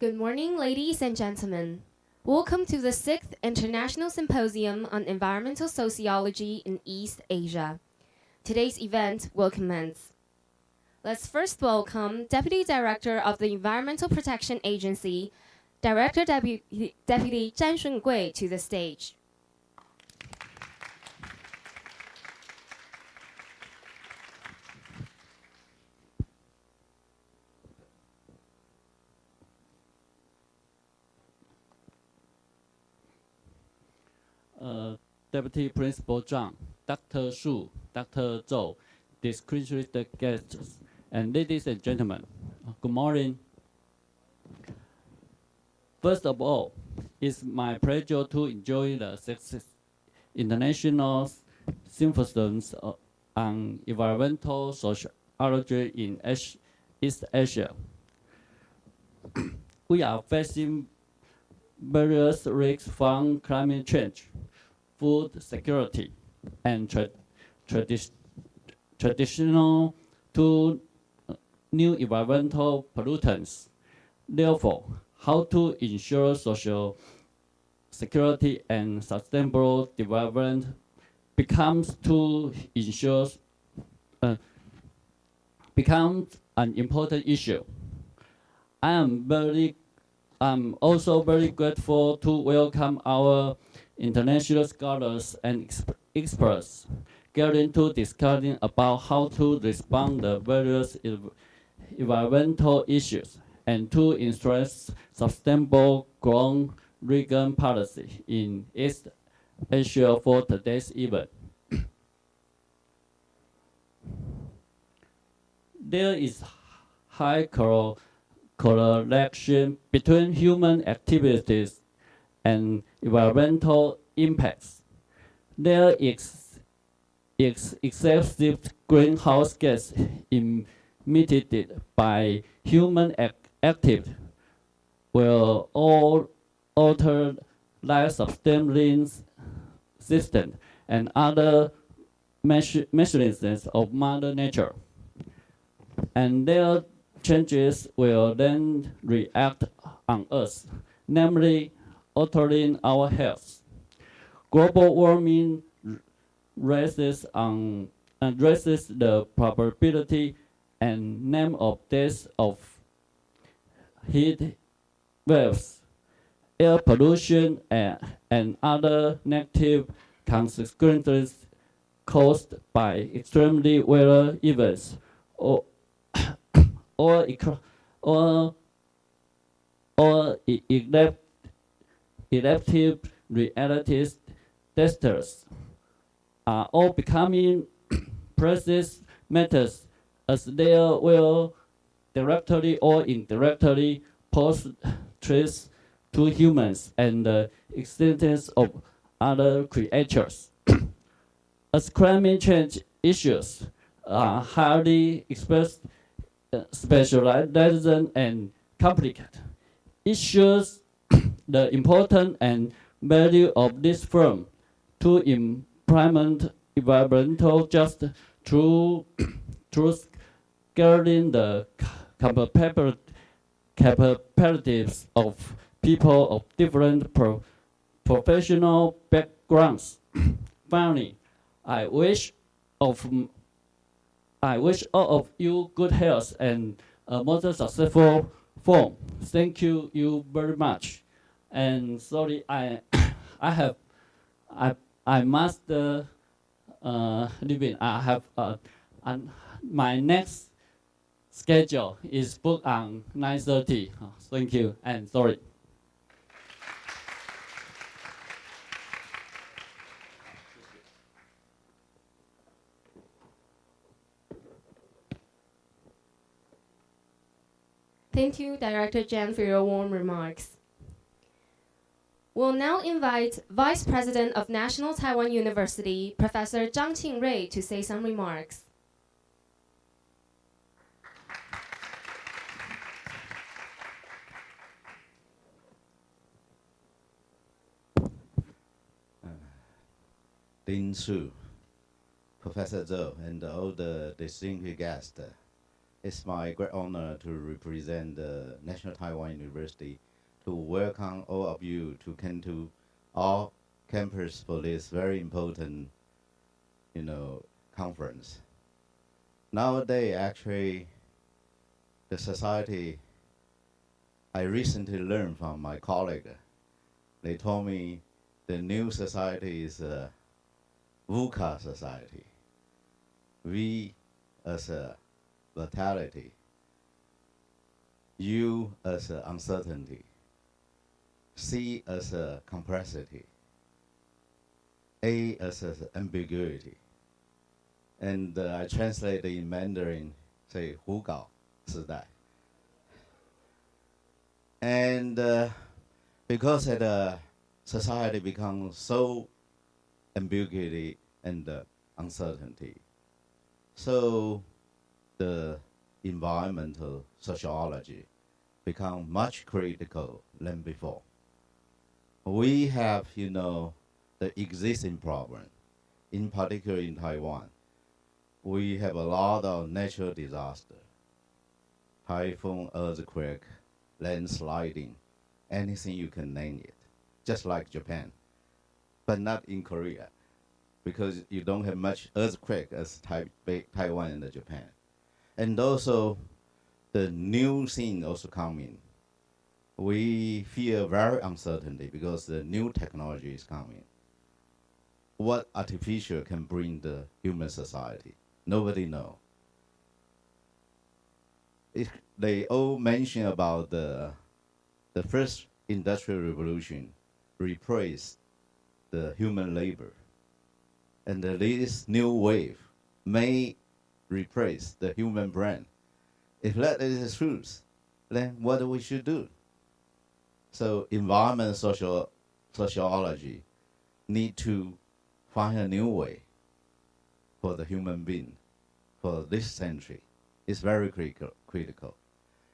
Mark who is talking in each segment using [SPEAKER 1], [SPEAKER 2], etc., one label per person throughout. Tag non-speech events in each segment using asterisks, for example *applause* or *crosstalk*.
[SPEAKER 1] Good morning, ladies and gentlemen. Welcome to the 6th International Symposium on Environmental Sociology in East Asia. Today's event will commence. Let's first welcome Deputy Director of the Environmental Protection Agency, Director Deputy, Deputy Zhang Shungui, to the stage.
[SPEAKER 2] uh, Deputy Principal Zhang, Dr. Shu, Dr. Zhou, distinguished guests, and ladies and gentlemen, good morning. First of all, it's my pleasure to enjoy the sixth international symposiums on environmental sociology in East Asia. *clears throat* we are facing various risks from climate change, food security, and tra tradi traditional to new environmental pollutants. Therefore, how to ensure social security and sustainable development becomes to ensure uh, becomes an important issue. I am very I'm also very grateful to welcome our international scholars and experts getting to discussing about how to respond to various environmental issues and to ensure sustainable growth region policy in East Asia for today's event. there is high correlation between human activities and environmental impacts. There is, excessive greenhouse gas emitted by human act activity will all alter life sustaining system and other mechanisms of Mother Nature. And their changes will then react on us, namely altering our health. Global warming raises, on, addresses the probability and name of death of heat waves, air pollution, and, and other negative consequences caused by extremely weather events or or or or elect, elective realities testers are all becoming *clears throat* precious matters as they will directly or indirectly pose threats to humans and the existence of other creatures. *clears throat* as climate change issues are highly expressed uh, specialized and complicated. Shows the importance and value of this firm to implement environmental justice through, *coughs* through scaling the capabilities of people of different pro professional backgrounds. *coughs* Finally, I wish of I wish all of you good health and a more successful form. Thank you, you very much. And sorry, I, *coughs* I have, I, I must uh, uh, leave it. I have, uh, and my next schedule is booked on 9.30. thank you, and sorry.
[SPEAKER 1] Thank you, Director Jan, for your warm remarks. We'll now invite Vice President of National Taiwan University, Professor Zhang Qingrui, to say some remarks.
[SPEAKER 3] Uh, Lin Shu, Professor Zhou, and all the distinguished guests. It's my great honor to represent the National Taiwan University to welcome all of you to come to our campus for this very important, you know, conference. Nowadays, actually, the society, I recently learned from my colleague, they told me the new society is a VUCA society. V as a vitality, U as a uncertainty, C as a complexity, A as a ambiguity. And uh, I translate in Mandarin, say 胡搞时代. And uh, because the society becomes so ambiguity and uh, uncertainty, so the environmental sociology become much critical than before. We have, you know, the existing problem, in particular in Taiwan. We have a lot of natural disaster, typhoon, earthquake, landsliding, anything you can name it, just like Japan, but not in Korea because you don't have much earthquake as Taiwan and Japan. And also, the new thing also coming. We feel very uncertainty because the new technology is coming. What artificial can bring the human society? Nobody know. It, they all mention about the, the first industrial revolution replaced the human labor and this new wave may replace the human brain. If that is the truth, then what we should do? So environment social sociology need to find a new way for the human being for this century. It's very critical. critical.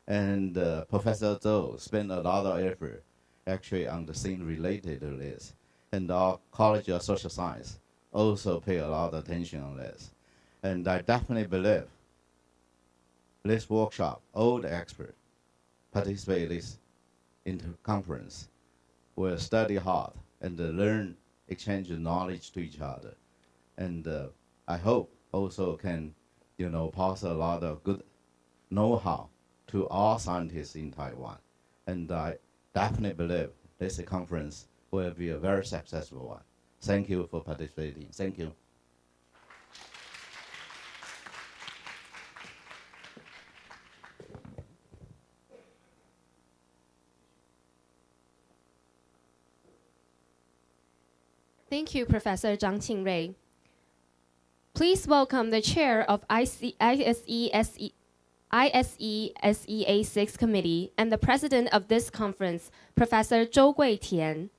[SPEAKER 3] And uh, Professor Zhou spent a lot of effort actually on the thing related to this. And our College of Social Science also pay a lot of attention on this. And I definitely believe this workshop, all the experts participate in this into conference We'll study hard and learn, exchange knowledge to each other. And uh, I hope also can, you know, pass a lot of good know-how to all scientists in Taiwan. And I definitely believe this conference will be a very successful one. Thank you for participating. Thank you.
[SPEAKER 1] Thank you, Professor Zhang Qingrui. Please welcome the chair of IC, ISE, ISE SEA 6 Committee and the president of this conference, Professor Zhou Guitian.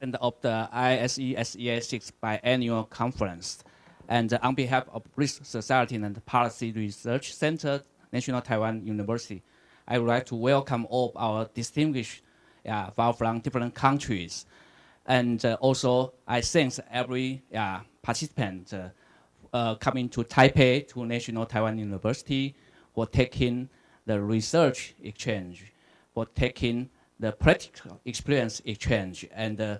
[SPEAKER 4] And of the ISE SEA 6 biannual conference. And on behalf of Risk Society and Policy Research Center, National Taiwan University, I would like to welcome all our distinguished uh, from different countries. And uh, also, I thank every uh, participant uh, uh, coming to Taipei to National Taiwan University for taking the research exchange, for taking the practical experience exchange, and uh,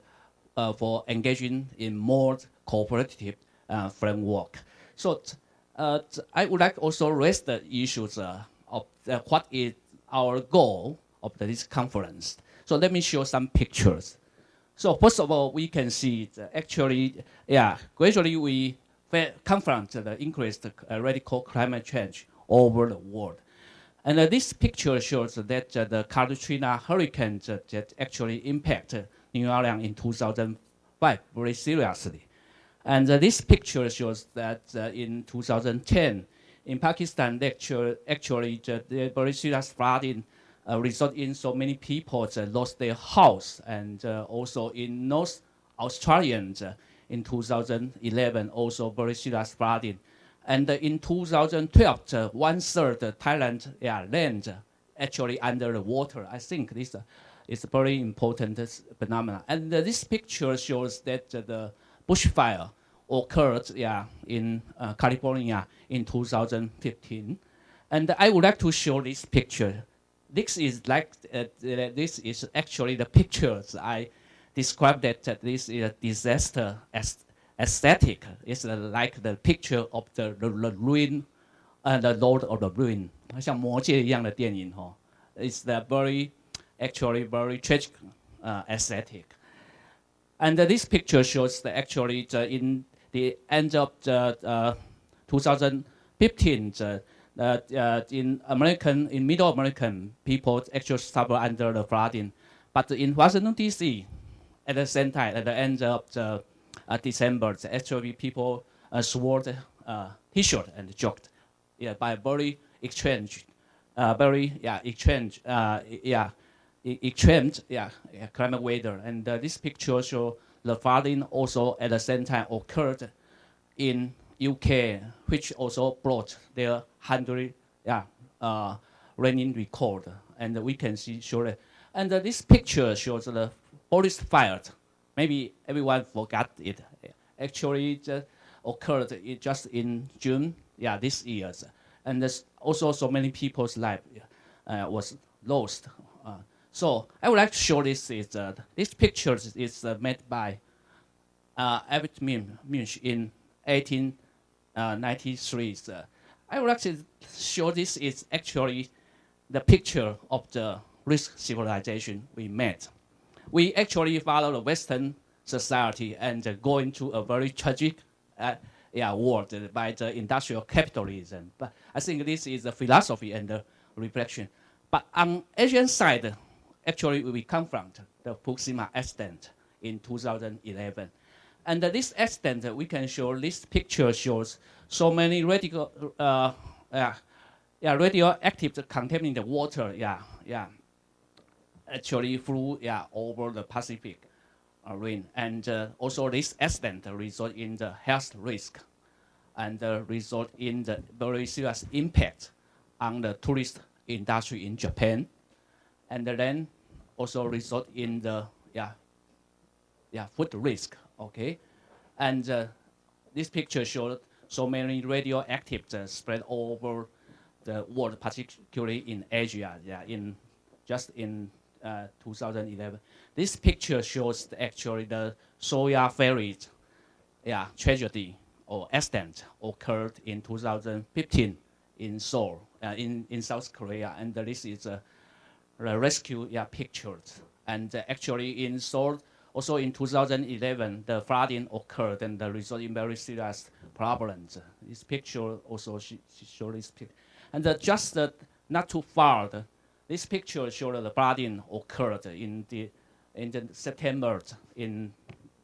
[SPEAKER 4] uh, for engaging in more cooperative uh, framework. So uh, I would like also raise the issues uh, of what is our goal of this conference. So let me show some pictures. So first of all, we can see actually, yeah, gradually we confront the increased uh, radical climate change over the world. And uh, this picture shows that uh, the Katrina hurricane that actually impacted New Orleans in 2005 very seriously. And uh, this picture shows that uh, in 2010, in Pakistan, actually, actually the, very serious flooding uh, resulted in so many people uh, lost their house. And uh, also in North Australia, in 2011, also very serious flooding. And in 2012, uh, one third Thailand yeah, land actually under the water. I think this uh, is a very important uh, phenomenon. And uh, this picture shows that the bushfire occurred yeah, in uh, California in 2015. And I would like to show this picture. This is like uh, this is actually the pictures I described that uh, this is a disaster aesthetic. It's uh, like the picture of the, the, the ruin and the Lord of the Ruin，像魔戒一样的电影哈。It's the very actually very tragic uh, aesthetic. And uh, this picture shows that actually the, in the end of the uh, 2015, the, uh, in American, in Middle American, people actually suffer under the flooding. But in Washington D.C., at the same time, at the end of the uh, December, actually people uh, swore uh, T-shirt and joked, yeah, by very exchange, uh, very yeah exchange, uh, yeah, extreme yeah, yeah climate weather. And uh, this picture show the flooding also at the same time occurred in UK, which also brought their hundred yeah uh, raining record, and we can see surely. And uh, this picture shows the forest fire. Maybe everyone forgot it. Actually, it occurred just in June, yeah, this year, and there's also so many people's life uh, was lost. Uh, so I would like to show this. Is uh, this picture is uh, made by uh, Albert Munch in 1893. Uh, I would like to show this is actually the picture of the risk civilization we met. We actually follow the Western society and uh, go into a very tragic uh, yeah, world by the industrial capitalism. But I think this is a philosophy and a reflection. But on Asian side, actually we confront the Fukushima accident in 2011. And this accident, we can show, this picture shows so many radical, uh, yeah, yeah, radioactive contaminated water, yeah, yeah, actually flew, yeah, over the Pacific uh, rim. And uh, also this accident result in the health risk and uh, result in the very serious impact on the tourist industry in Japan and then also result in the yeah yeah food risk okay and uh, this picture showed so many radioactive uh, spread over the world particularly in asia yeah in just in uh, 2011 this picture shows the, actually the Sewol ferry yeah tragedy or accident occurred in 2015 in seoul uh, in in south korea and this is a rescue yeah, pictures. And uh, actually in Seoul, also in 2011, the flooding occurred and the result in very serious problems. This picture also showed this picture. And uh, just uh, not too far, the, this picture showed the flooding occurred in the in the September in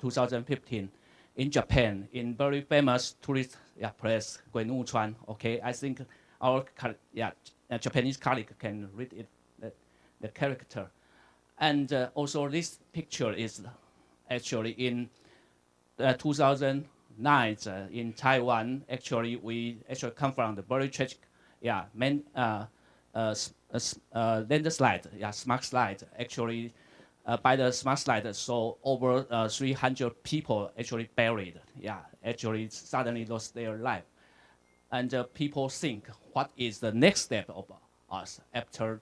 [SPEAKER 4] 2015 in Japan in very famous tourist yeah, place Gwenuchuan. Okay, I think our yeah, Japanese colleague can read it the character. And uh, also this picture is actually in uh, 2009 uh, in Taiwan. Actually, we actually come from the very tragic, yeah, man, uh, uh, uh, landslide, yeah, smart slide. Actually, uh, by the smart slide, so over uh, 300 people actually buried. Yeah, actually suddenly lost their life. And people think, what is the next step of us after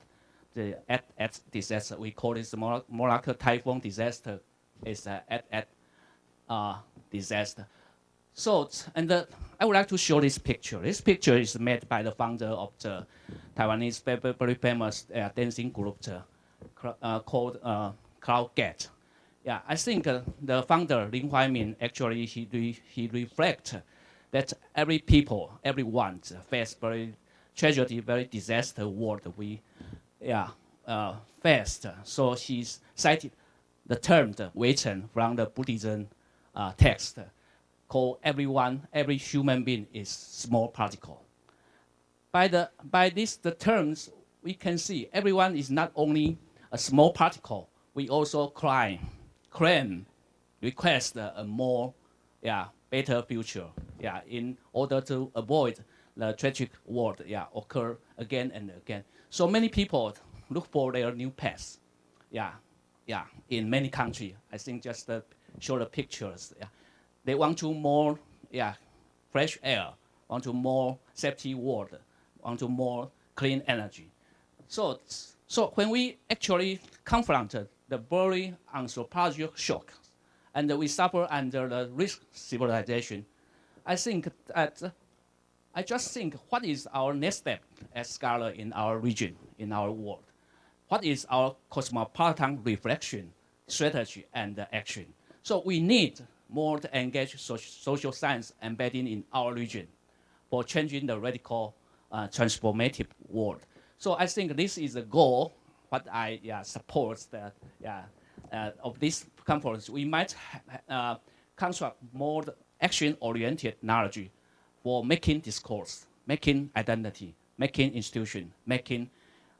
[SPEAKER 4] the at at disaster. We call this Morakot typhoon disaster. It's at at uh, disaster. So, and the, I would like to show this picture. This picture is made by the founder of the Taiwanese very, famous uh, dancing group uh, called uh, Cloud Gate. Yeah, I think uh, the founder Lin Huaimin actually he re, he reflect that every people, everyone face very tragedy, very disaster world we yeah, uh, fast. So he cited the term the Weichen from the Buddhism uh, text, called everyone, every human being is small particle. By, the, by this the terms, we can see everyone is not only a small particle, we also claim, claim request a more yeah, better future, yeah, in order to avoid the tragic world, yeah, occur again and again. So many people look for their new paths, yeah, yeah, in many countries. I think just uh, show the pictures, yeah. They want to more, yeah, fresh air, want to more safety world, want to more clean energy. So, so when we actually confronted the very anthropological shock, and we suffer under the risk civilization, I think that I just think what is our next step as scholar in our region, in our world? What is our cosmopolitan reflection, strategy, and action? So we need more to engage social science embedding in our region for changing the radical uh, transformative world. So I think this is the goal, what I yeah, support that, yeah, uh, of this conference. We might uh, construct more action-oriented knowledge for making discourse, making identity, making institution, making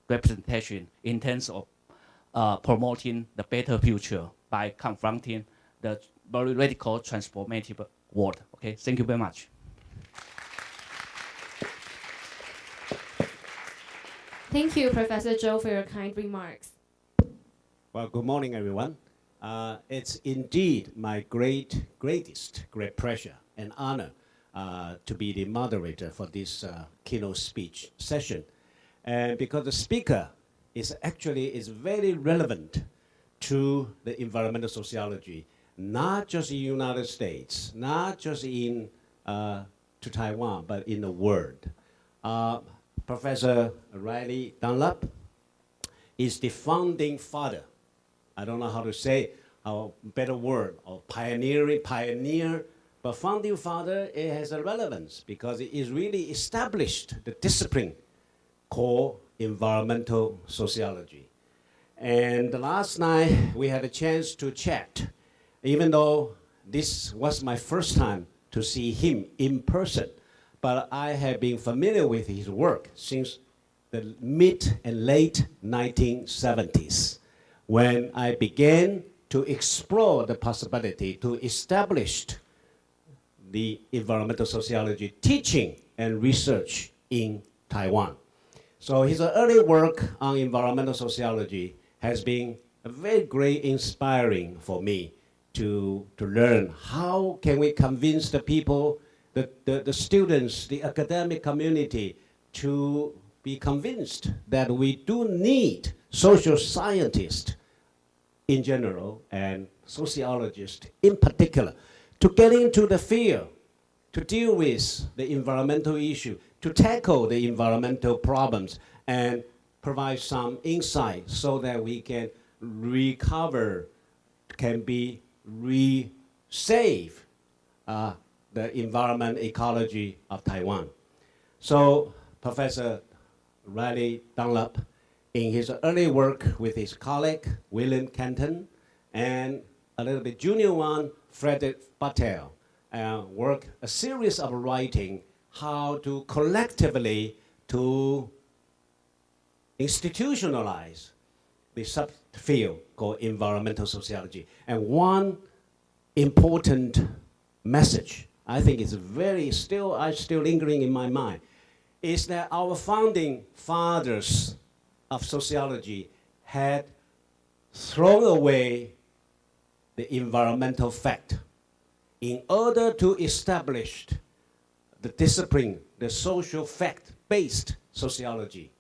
[SPEAKER 4] representation in terms of uh, promoting the better future by confronting the very radical transformative world. Okay, thank you very much.
[SPEAKER 1] Thank you, Professor Zhou, for your kind remarks.
[SPEAKER 5] Well, good morning, everyone. Uh, it's indeed my great, greatest, great pleasure and honor uh, to be the moderator for this uh, keynote speech session. And because the speaker is actually is very relevant to the environmental sociology, not just in the United States, not just in uh, to Taiwan, but in the world. Uh, Professor Riley Dunlap is the founding father. I don't know how to say a better word, or pioneering, pioneer, but founding father, it has a relevance because it is really established the discipline called environmental sociology. And last night, we had a chance to chat, even though this was my first time to see him in person but I have been familiar with his work since the mid and late 1970s when I began to explore the possibility to establish the environmental sociology teaching and research in Taiwan. So his early work on environmental sociology has been very great inspiring for me to, to learn how can we convince the people the, the, the students, the academic community to be convinced that we do need social scientists in general and sociologists in particular to get into the field, to deal with the environmental issue, to tackle the environmental problems and provide some insight so that we can recover, can be re-save uh, the environment ecology of Taiwan. So Professor Riley Dunlap, in his early work with his colleague, William Catton, and a little bit junior one, Frederick Buttel, uh, work a series of writing how to collectively to institutionalize the subfield called environmental sociology. And one important message I think it's very still, I still lingering in my mind, is that our founding fathers of sociology had thrown away the environmental fact in order to establish the discipline, the social fact-based sociology.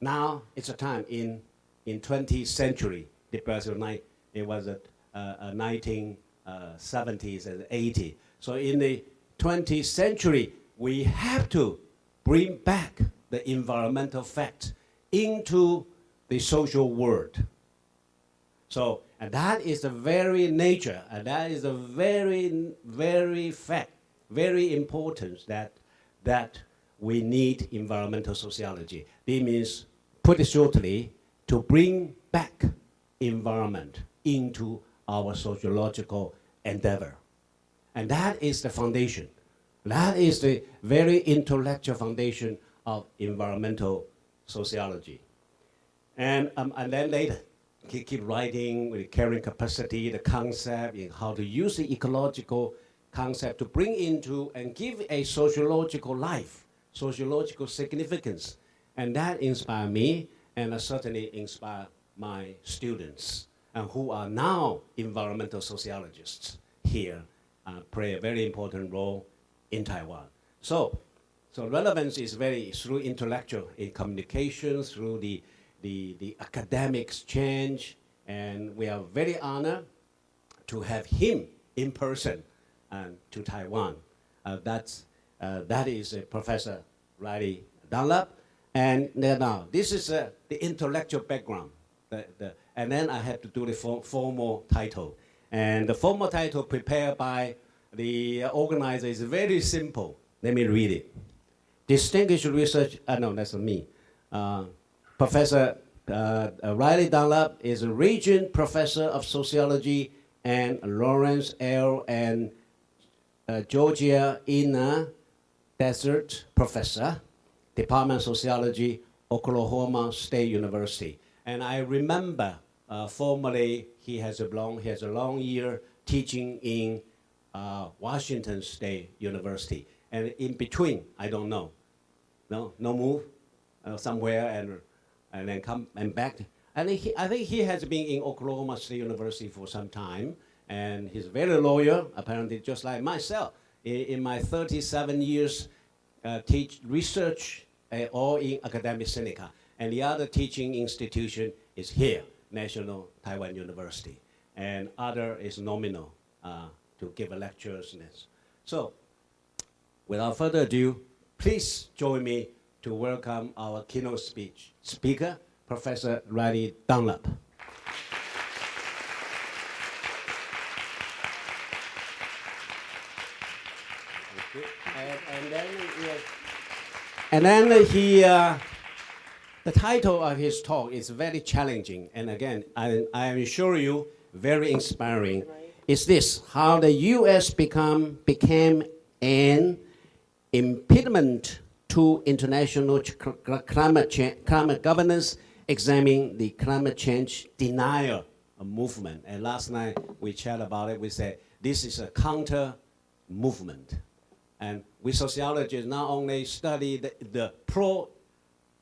[SPEAKER 5] Now it's a time in in 20th century, the it was at uh, uh, 1970s and 80s. So in the 20th century, we have to bring back the environmental facts into the social world. So, and that is the very nature, and that is the very, very fact, very important that, that we need environmental sociology. This means, put it shortly, to bring back environment into our sociological endeavor. And that is the foundation. That is the very intellectual foundation of environmental sociology. And, um, and then later, keep, keep writing with carrying capacity, the concept, how to use the ecological concept to bring into and give a sociological life, sociological significance. And that inspired me and certainly inspired my students and who are now environmental sociologists here, uh, play a very important role in Taiwan. So, so relevance is very through intellectual in communication, through the, the, the academic exchange, and we are very honored to have him in person um, to Taiwan. Uh, that's, uh, that is uh, Professor Riley Dunlap. And now, this is uh, the intellectual background. The, the, and then I have to do the for, formal title. And the formal title prepared by the organizer is very simple. Let me read it. Distinguished research, uh, no, that's not me. Uh, Professor uh, Riley Dunlap is a Regent Professor of Sociology and Lawrence L. and uh, Georgia Ina Dresser Professor, Department of Sociology, Oklahoma State University. And I remember uh, formerly he has a long, he has a long year teaching in uh, Washington State University. And in between, I don't know. No, no move uh, somewhere and, and then come and back. And he, I think he has been in Oklahoma State University for some time. And he's very loyal, apparently just like myself. In, in my 37 years uh, teach research uh, all in Academia Sinica. And the other teaching institution is here, National Taiwan University. And other is nominal uh, to give lectures. So without further ado, please join me to welcome our keynote speech speaker, Professor Riley Dunlap. And, and then, and then he, uh, the title of his talk is very challenging, and again, I, I assure you, very inspiring. Is this how the U.S. become became an impediment to international cl- climate change, climate governance, examining the climate change denial movement. And last night we chat about it. We said this is a counter movement. And we sociologists not only study the, the pro,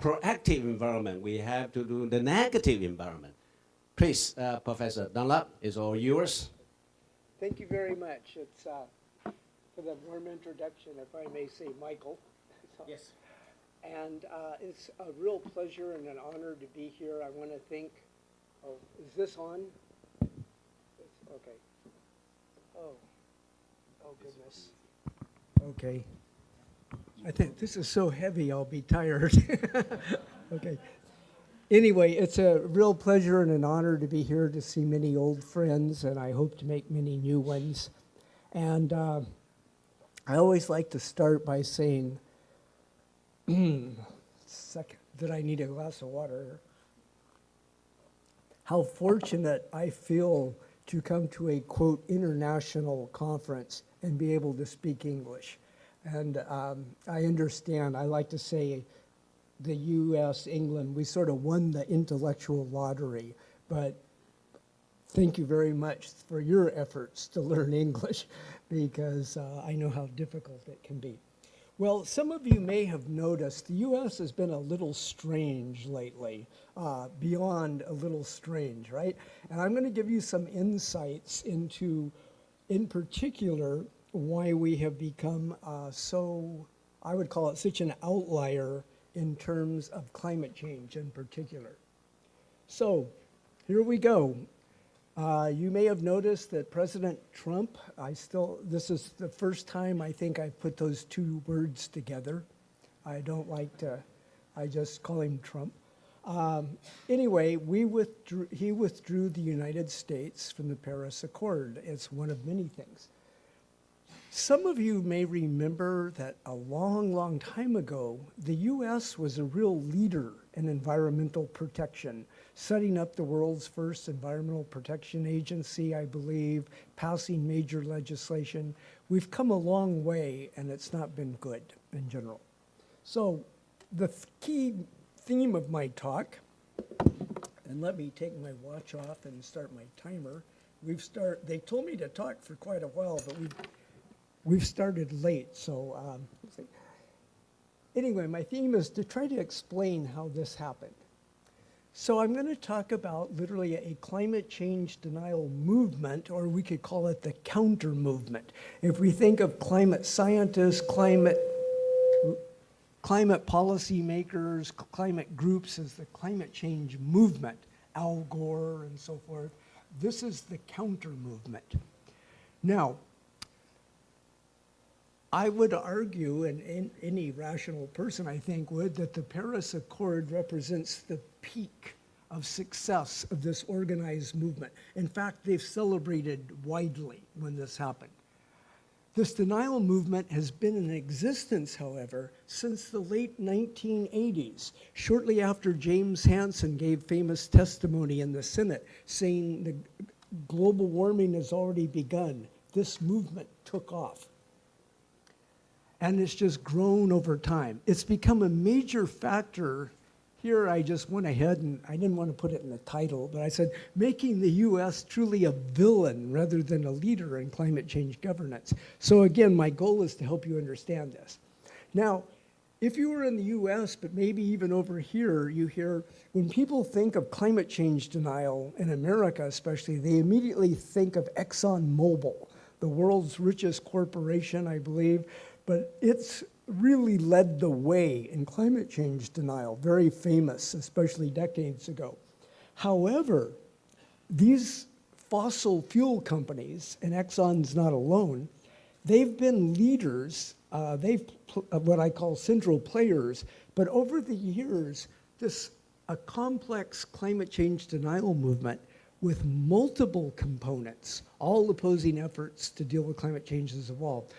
[SPEAKER 5] proactive environment, we have to do the negative environment. Please, uh, Professor Dunlap, is all yours.
[SPEAKER 6] Thank you very much. It's uh, for the warm introduction, if I may say, Michael. So-
[SPEAKER 5] Yes.
[SPEAKER 6] And uh, it's a real pleasure and an honor to be here. I want to thank, oh, is this on? It's- Okay. Oh, oh goodness. Okay. I think this is so heavy, I'll be tired. *laughs* Okay. Anyway, it's a real pleasure and an honor to be here to see many old friends, and I hope to make many new ones. And uh, I always like to start by saying, *clears throat* second, that I need a glass of water. How fortunate I feel to come to a quote international conference and be able to speak English. And um, I understand, I like to say, the US, England, we sort of won the intellectual lottery, but thank you very much for your efforts to learn English *laughs* because uh, I know how difficult it can be. Well, some of you may have noticed the US has been a little strange lately, uh, beyond a little strange, right? And I'm going to give you some insights into, in particular, why we have become uh, so, I would call it such an outlier in terms of climate change in particular. So, here we go. Uh, you may have noticed that President Trump, I still, this is the first time I think I've put those two words together. I don't like to, I just call him Trump. Um, anyway, we withdrew, he withdrew the United States from the Paris Accord. It's one of many things. Some of you may remember that a long, long time ago, the US was a real leader in environmental protection, setting up the world's first environmental protection agency, I believe, passing major legislation. We've come a long way, and it's not been good in general. So, the th- key theme of my talk, and let me take my watch off and start my timer. We've start. They told me to talk for quite a while, but we've we've started late, so um, anyway, my theme is to try to explain how this happened. So I'm going to talk about literally a climate change denial movement, or we could call it the counter movement. If we think of climate scientists, climate climate policy makers, climate groups as the climate change movement, Al Gore and so forth, this is the counter movement. Now, I would argue, and, any rational person I think would, that the Paris Accord represents the peak of success of this organized movement. In fact, they've celebrated widely when this happened. This denial movement has been in existence, however, since the late 1980s, shortly after James Hansen gave famous testimony in the Senate saying the global warming has already begun. This movement took off and it's just grown over time. It's become a major factor. Here, I just went ahead and I didn't want to put it in the title, but I said making the US truly a villain rather than a leader in climate change governance. So, again, my goal is to help you understand this. Now, if you were in the US, but maybe even over here, you hear when people think of climate change denial in America, especially, they immediately think of ExxonMobil, the world's richest corporation, I believe but it's really led the way in climate change denial, very famous, especially decades ago. However, these fossil fuel companies, and Exxon's not alone, they've been leaders, uh, they've uh, what I call central players, but over the years, this a complex climate change denial movement with multiple components, all opposing efforts to deal with climate change has evolved.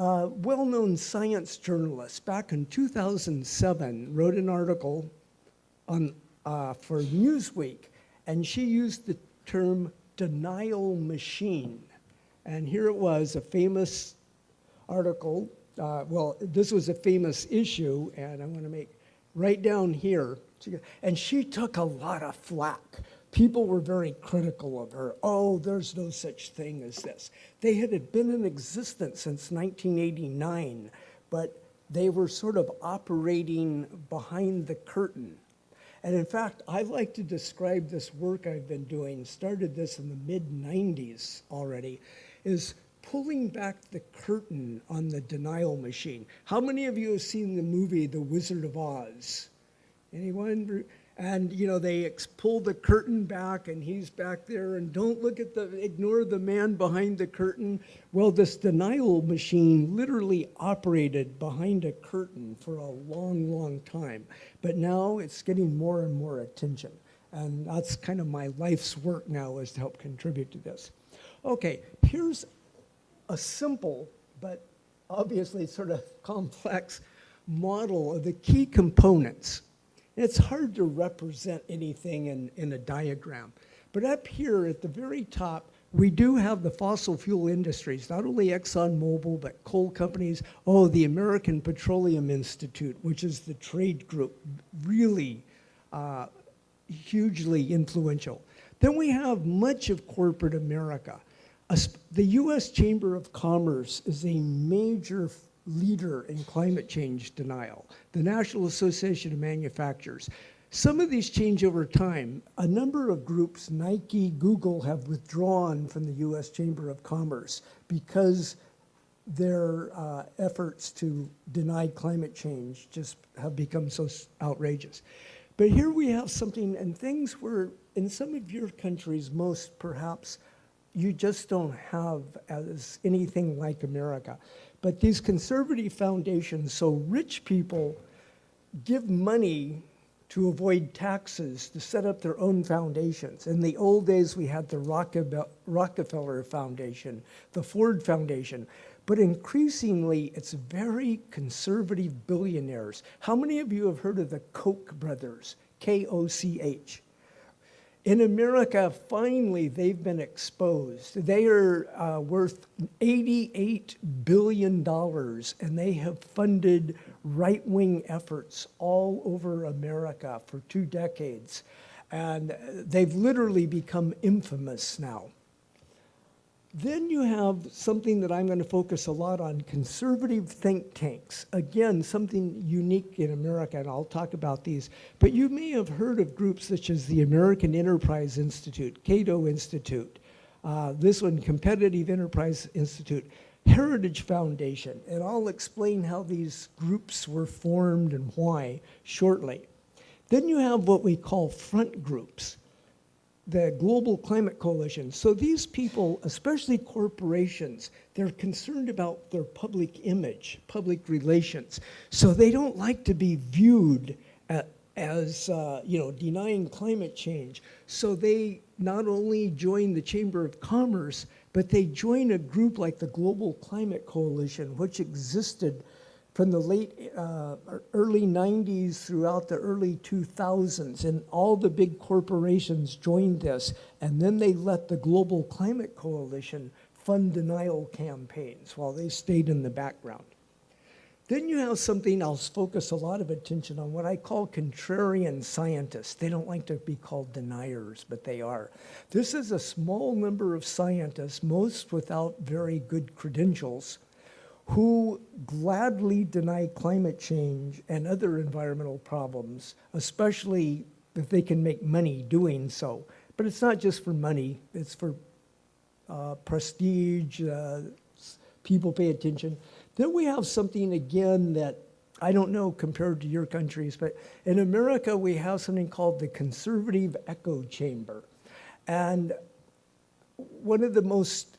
[SPEAKER 6] A well-known science journalist back in 2007 wrote an article on, uh, for Newsweek, and she used the term denial machine. And here it was, a famous article. Uh, well, this was a famous issue, and I want to make right down here. And she took a lot of flack people were very critical of her. Oh, there's no such thing as this. They had been in existence since 1989, but they were sort of operating behind the curtain. And in fact, I like to describe this work I've been doing, started this in the mid 90s already, is pulling back the curtain on the denial machine. How many of you have seen the movie The Wizard of Oz? Anyone? And you know they pull the curtain back and he's back there and don't look at the ignore the man behind the curtain. Well this denial machine literally operated behind a curtain for a long long time. But now it's getting more and more attention. And that's kind of my life's work now is to help contribute to this. Okay here's a simple but obviously sort of *laughs* complex model of the key components it's hard to represent anything in, in a diagram. But up here at the very top, we do have the fossil fuel industries, not only ExxonMobil, but coal companies. Oh, the American Petroleum Institute, which is the trade group, really uh, hugely influential. Then we have much of corporate America. The US Chamber of Commerce is a major leader in climate change denial, the National Association of Manufacturers. Some of these change over time. A number of groups, Nike, Google, have withdrawn from the US Chamber of Commerce because their uh, efforts to deny climate change just have become so outrageous. But here we have something, and things where in some of your countries, most perhaps, you just don't have as anything like America. But these conservative foundations, so rich people give money to avoid taxes to set up their own foundations. In the old days, we had the Rockefeller Foundation, the Ford Foundation, but increasingly, it's very conservative billionaires. How many of you have heard of the Koch brothers? K O C H. In America, finally, they've been exposed. They are uh, worth $88 billion, and they have funded right wing efforts all over America for two decades. And they've literally become infamous now. Then you have something that I'm going to focus a lot on conservative think tanks. Again, something unique in America, and I'll talk about these. But you may have heard of groups such as the American Enterprise Institute, Cato Institute, uh, this one, Competitive Enterprise Institute, Heritage Foundation, and I'll explain how these groups were formed and why shortly. Then you have what we call front groups the Global Climate Coalition. So these people, especially corporations, they're concerned about their public image, public relations. So they don't like to be viewed at, as, uh, you know, denying climate change. So they not only join the Chamber of Commerce, but they join a group like the Global Climate Coalition, which existed from the late, uh, early 90s throughout the early 2000s, and all the big corporations joined this, and then they let the Global Climate Coalition fund denial campaigns while they stayed in the background. Then you have something I'll focus a lot of attention on, what I call contrarian scientists. They don't like to be called deniers, but they are. This is a small number of scientists, most without very good credentials, who gladly deny climate change and other environmental problems, especially if they can make money doing so. But it's not just for money, it's for uh, prestige, uh, people pay attention. Then we have something again that I don't know compared to your countries, but in America we have something called the conservative echo chamber. And one of the most,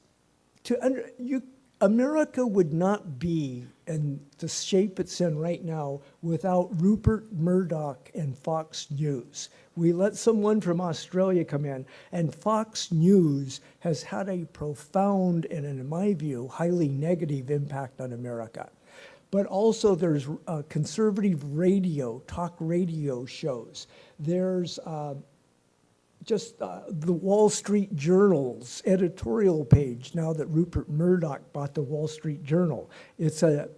[SPEAKER 6] to under, you America would not be in the shape it's in right now without Rupert Murdoch and Fox News. We let someone from Australia come in, and Fox News has had a profound and, in my view, highly negative impact on America. But also there's uh, conservative radio, talk radio shows. There's uh, just uh, the Wall Street Journal's editorial page now that Rupert Murdoch bought the Wall Street Journal. It's a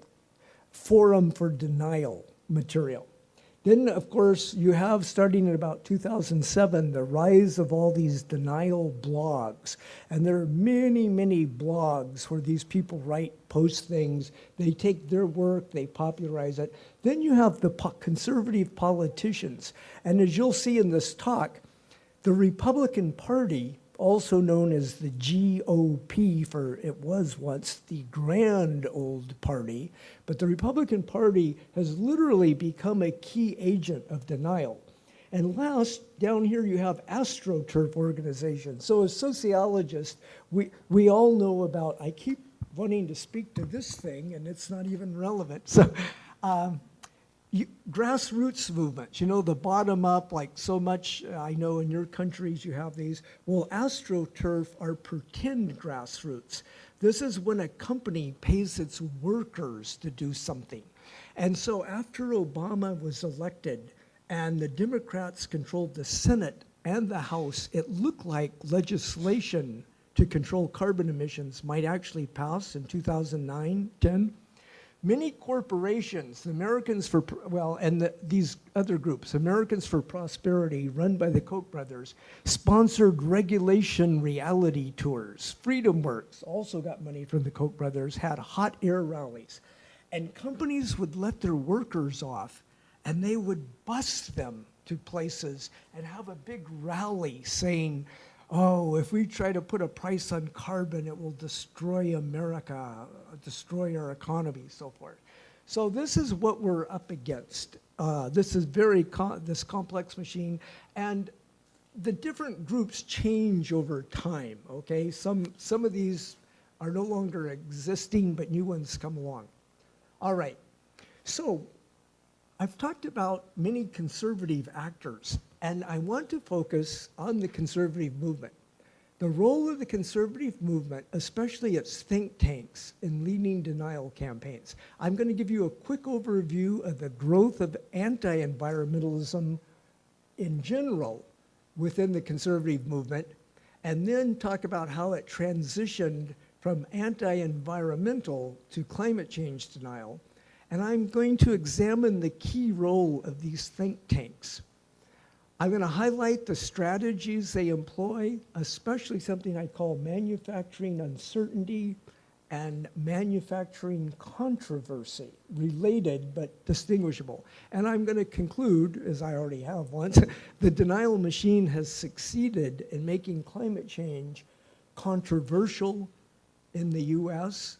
[SPEAKER 6] forum for denial material. Then, of course, you have, starting in about 2007, the rise of all these denial blogs. And there are many, many blogs where these people write, post things. They take their work, they popularize it. Then you have the po conservative politicians. And as you'll see in this talk, the Republican Party, also known as the GOP, for it was once the grand old party, but the Republican Party has literally become a key agent of denial. And last, down here you have AstroTurf organizations. So as sociologists, we, we all know about, I keep wanting to speak to this thing and it's not even relevant. So um, you, grassroots movements, you know, the bottom up, like so much, uh, I know in your countries you have these. Well, AstroTurf are pretend grassroots. This is when a company pays its workers to do something. And so after Obama was elected and the Democrats controlled the Senate and the House, it looked like legislation to control carbon emissions might actually pass in 2009, 10 many corporations, Americans for, well, and the, these other groups, Americans for Prosperity, run by the Koch brothers, sponsored regulation reality tours. FreedomWorks also got money from the Koch brothers, had hot air rallies. And companies would let their workers off and they would bus them to places and have a big rally saying, oh, if we try to put a price on carbon, it will destroy America, destroy our economy, so forth. So this is what we're up against. Uh, this is very, this complex machine. And the different groups change over time, okay? Some, some of these are no longer existing, but new ones come along. All right, so I've talked about many conservative actors and I want to focus on the conservative movement. The role of the conservative movement, especially its think tanks in leading denial campaigns. I'm going to give you a quick overview of the growth of anti-environmentalism in general within the conservative movement, and then talk about how it transitioned from anti-environmental to climate change denial. And I'm going to examine the key role of these think tanks. I'm going to highlight the strategies they employ, especially something I call manufacturing uncertainty and manufacturing controversy, related but distinguishable. And I'm going to conclude, as I already have once, *laughs* the denial machine has succeeded in making climate change controversial in the US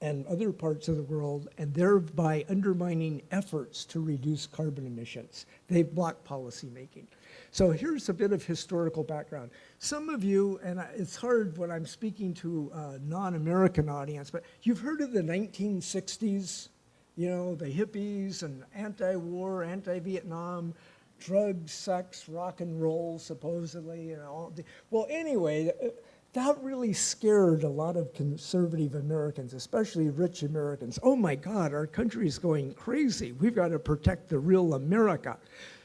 [SPEAKER 6] and other parts of the world, and thereby undermining efforts to reduce carbon emissions. They've blocked policymaking. So here's a bit of historical background. Some of you, and it's hard when I'm speaking to a non-American audience, but you've heard of the 1960s, you know, the hippies and anti-war, anti-Vietnam, drugs, sex, rock and roll, supposedly, and all. The, well, anyway, uh, that really scared a lot of conservative Americans, especially rich Americans. Oh my God, our country is going crazy. We've got to protect the real America.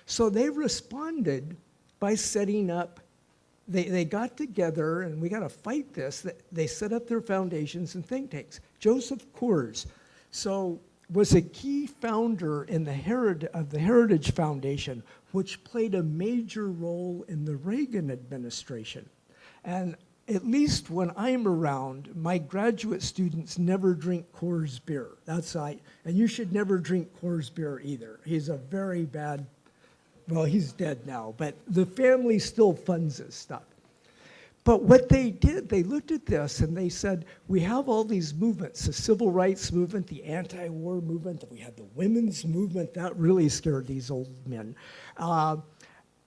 [SPEAKER 6] So they responded by setting up, they, they got together, and we got to fight this. Th- They set up their foundations and think tanks. Joseph Coors, so was a key founder in the Herit- of the Heritage Foundation, which played a major role in the Reagan administration. And at least when I'm around, my graduate students never drink Coors beer. That's I, and you should never drink Coors beer either. He's a very bad, well, he's dead now, but the family still funds his stuff. But what they did, they looked at this and they said, we have all these movements, the civil rights movement, the anti-war movement, we had the women's movement, that really scared these old men. Uh,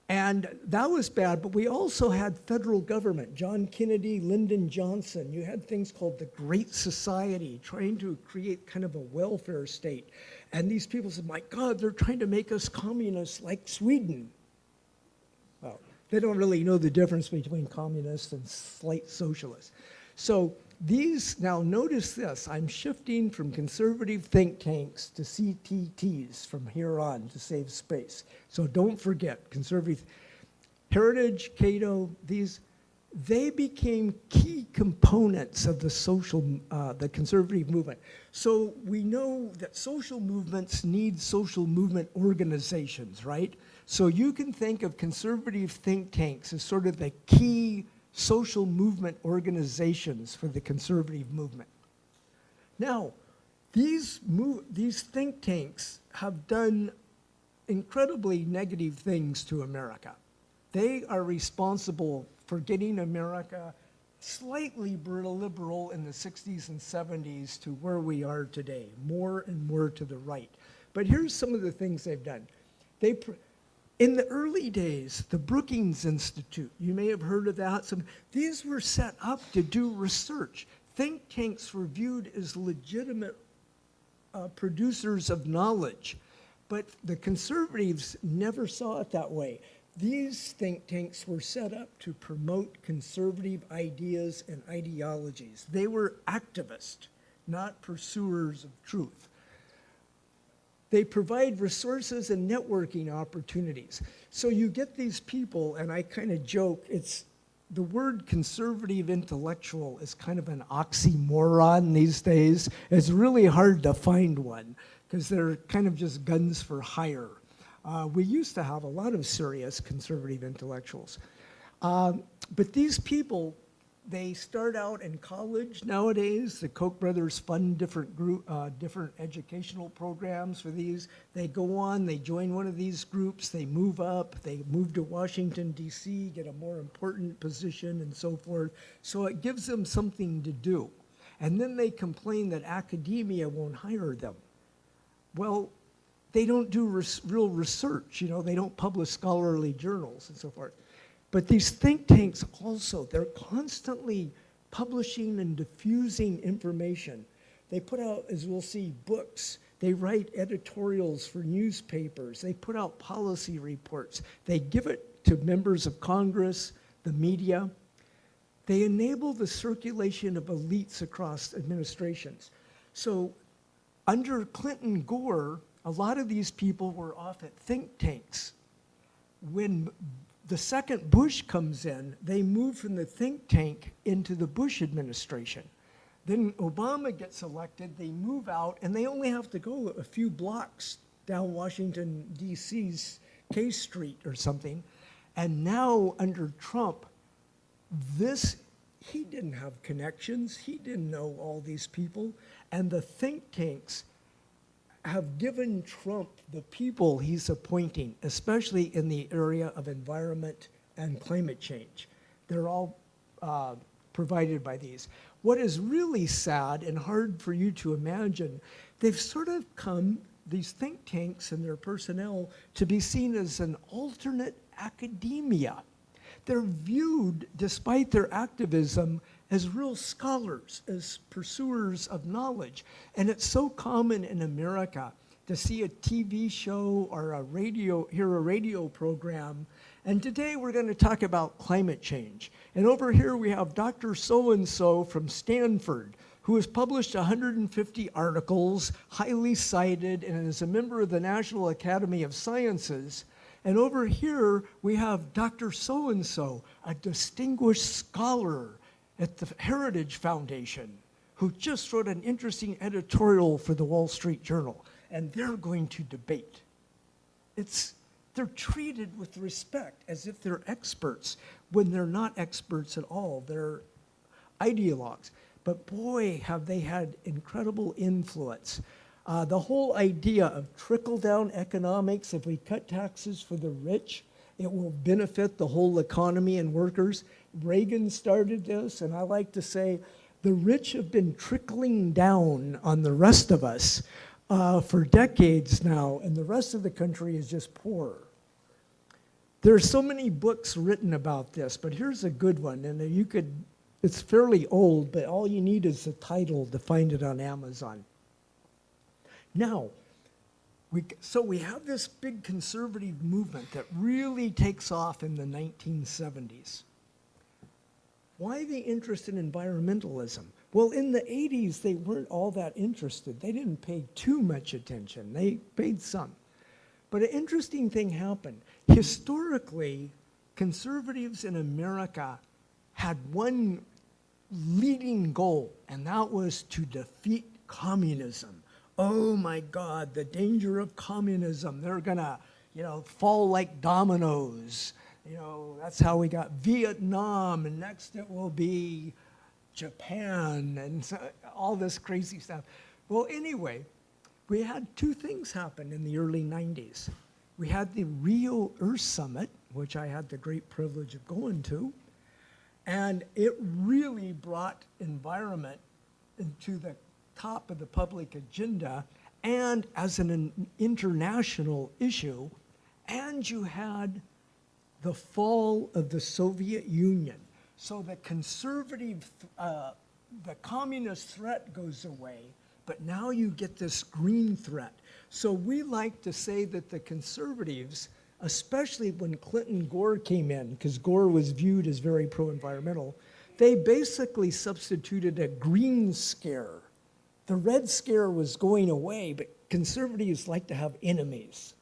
[SPEAKER 6] and that was bad, but we also had federal government, John Kennedy, Lyndon Johnson. You had things called the Great Society, trying to create kind of a welfare state. And these people said, my God, they're trying to make us communists like Sweden. Well, they don't really know the difference between communists and slight socialists. So these, now notice this, I'm shifting from conservative think tanks to CTTs from here on to save space. So don't forget, conservative, Heritage, Cato, these, they became key components of the social, uh, the conservative movement. So we know that social movements need social movement organizations, right? So you can think of conservative think tanks as sort of the key social movement organizations for the conservative movement. Now, these, move, these think tanks have done incredibly negative things to America. They are responsible for getting America slightly liberal in the 60s and 70s to where we are today, more and more to the right. But here's some of the things they've done. They, in the early days, the Brookings Institute, you may have heard of that. Some, these were set up to do research. Think tanks were viewed as legitimate uh, producers of knowledge. But the conservatives never saw it that way. These think tanks were set up to promote conservative ideas and ideologies. They were activists, not pursuers of truth. They provide resources and networking opportunities. So you get these people, and I kind of joke, it's the word conservative intellectual is kind of an oxymoron these days. It's really hard to find one because they're kind of just guns for hire. Uh, we used to have a lot of serious conservative intellectuals. Um, but these people, they start out in college nowadays. The Koch brothers fund different group, uh, different educational programs for these. They go on, they join one of these groups, they move up, they move to Washington, D.C., get a more important position and so forth. So it gives them something to do. And then they complain that academia won't hire them. Well, they don't do res real research, you know, they don't publish scholarly journals and so forth. But these think tanks also, they're constantly publishing and diffusing information. They put out, as we'll see, books. They write editorials for newspapers. They put out policy reports. They give it to members of Congress, the media. They enable the circulation of elites across administrations. So under Clinton Gore, a lot of these people were off at think tanks. When the second Bush comes in, they move from the think tank into the Bush administration. Then Obama gets elected, they move out, and they only have to go a few blocks down Washington, D.C.'s K Street or something, And now under Trump, this, he didn't have connections. He didn't know all these people. And the think tanks have given Trump the people he's appointing, especially in the area of environment and climate change. They're all uh, provided by these. What is really sad and hard for you to imagine, they've sort of come, these think tanks and their personnel, to be seen as an alternate academia. They're viewed, despite their activism, as real scholars, as pursuers of knowledge. And it's so common in America to see a TV show or a radio, hear a radio program. And today we're going to talk about climate change. And over here we have Dr. So-and-so from Stanford, who has published 150 articles, highly cited, and is a member of the National Academy of Sciences. And over here, we have Dr. So-and-so, a distinguished scholar at the Heritage Foundation, who just wrote an interesting editorial for the Wall Street Journal. And they're going to debate. It's, they're treated with respect as if they're experts when they're not experts at all. They're ideologues. But boy, have they had incredible influence. Uh, the whole idea of trickle-down economics, if we cut taxes for the rich, it will benefit the whole economy and workers. Reagan started this, and I like to say the rich have been trickling down on the rest of us uh, for decades now, and the rest of the country is just poor. There are so many books written about this, but here's a good one, and you could, it's fairly old, but all you need is the title to find it on Amazon. Now, we, so we have this big conservative movement that really takes off in the 1970s. Why the interest in environmentalism? Well, in the 80s, they weren't all that interested. They didn't pay too much attention. They paid some. But an interesting thing happened. Historically, conservatives in America had one leading goal, and that was to defeat communism. Oh my God, the danger of communism. They're gonna, you know, fall like dominoes. You know, that's how we got Vietnam, and next it will be Japan, and so, all this crazy stuff. Well, anyway, we had two things happen in the early 90s. We had the Rio Earth Summit, which I had the great privilege of going to, and it really brought environment into the top of the public agenda and as an international issue. And you had the fall of the Soviet Union. So the conservative, uh, the communist threat goes away, but now you get this green threat. So we like to say that the conservatives, especially when Clinton Gore came in, because Gore was viewed as very pro-environmental, they basically substituted a green scare. The red scare was going away, but conservatives like to have enemies.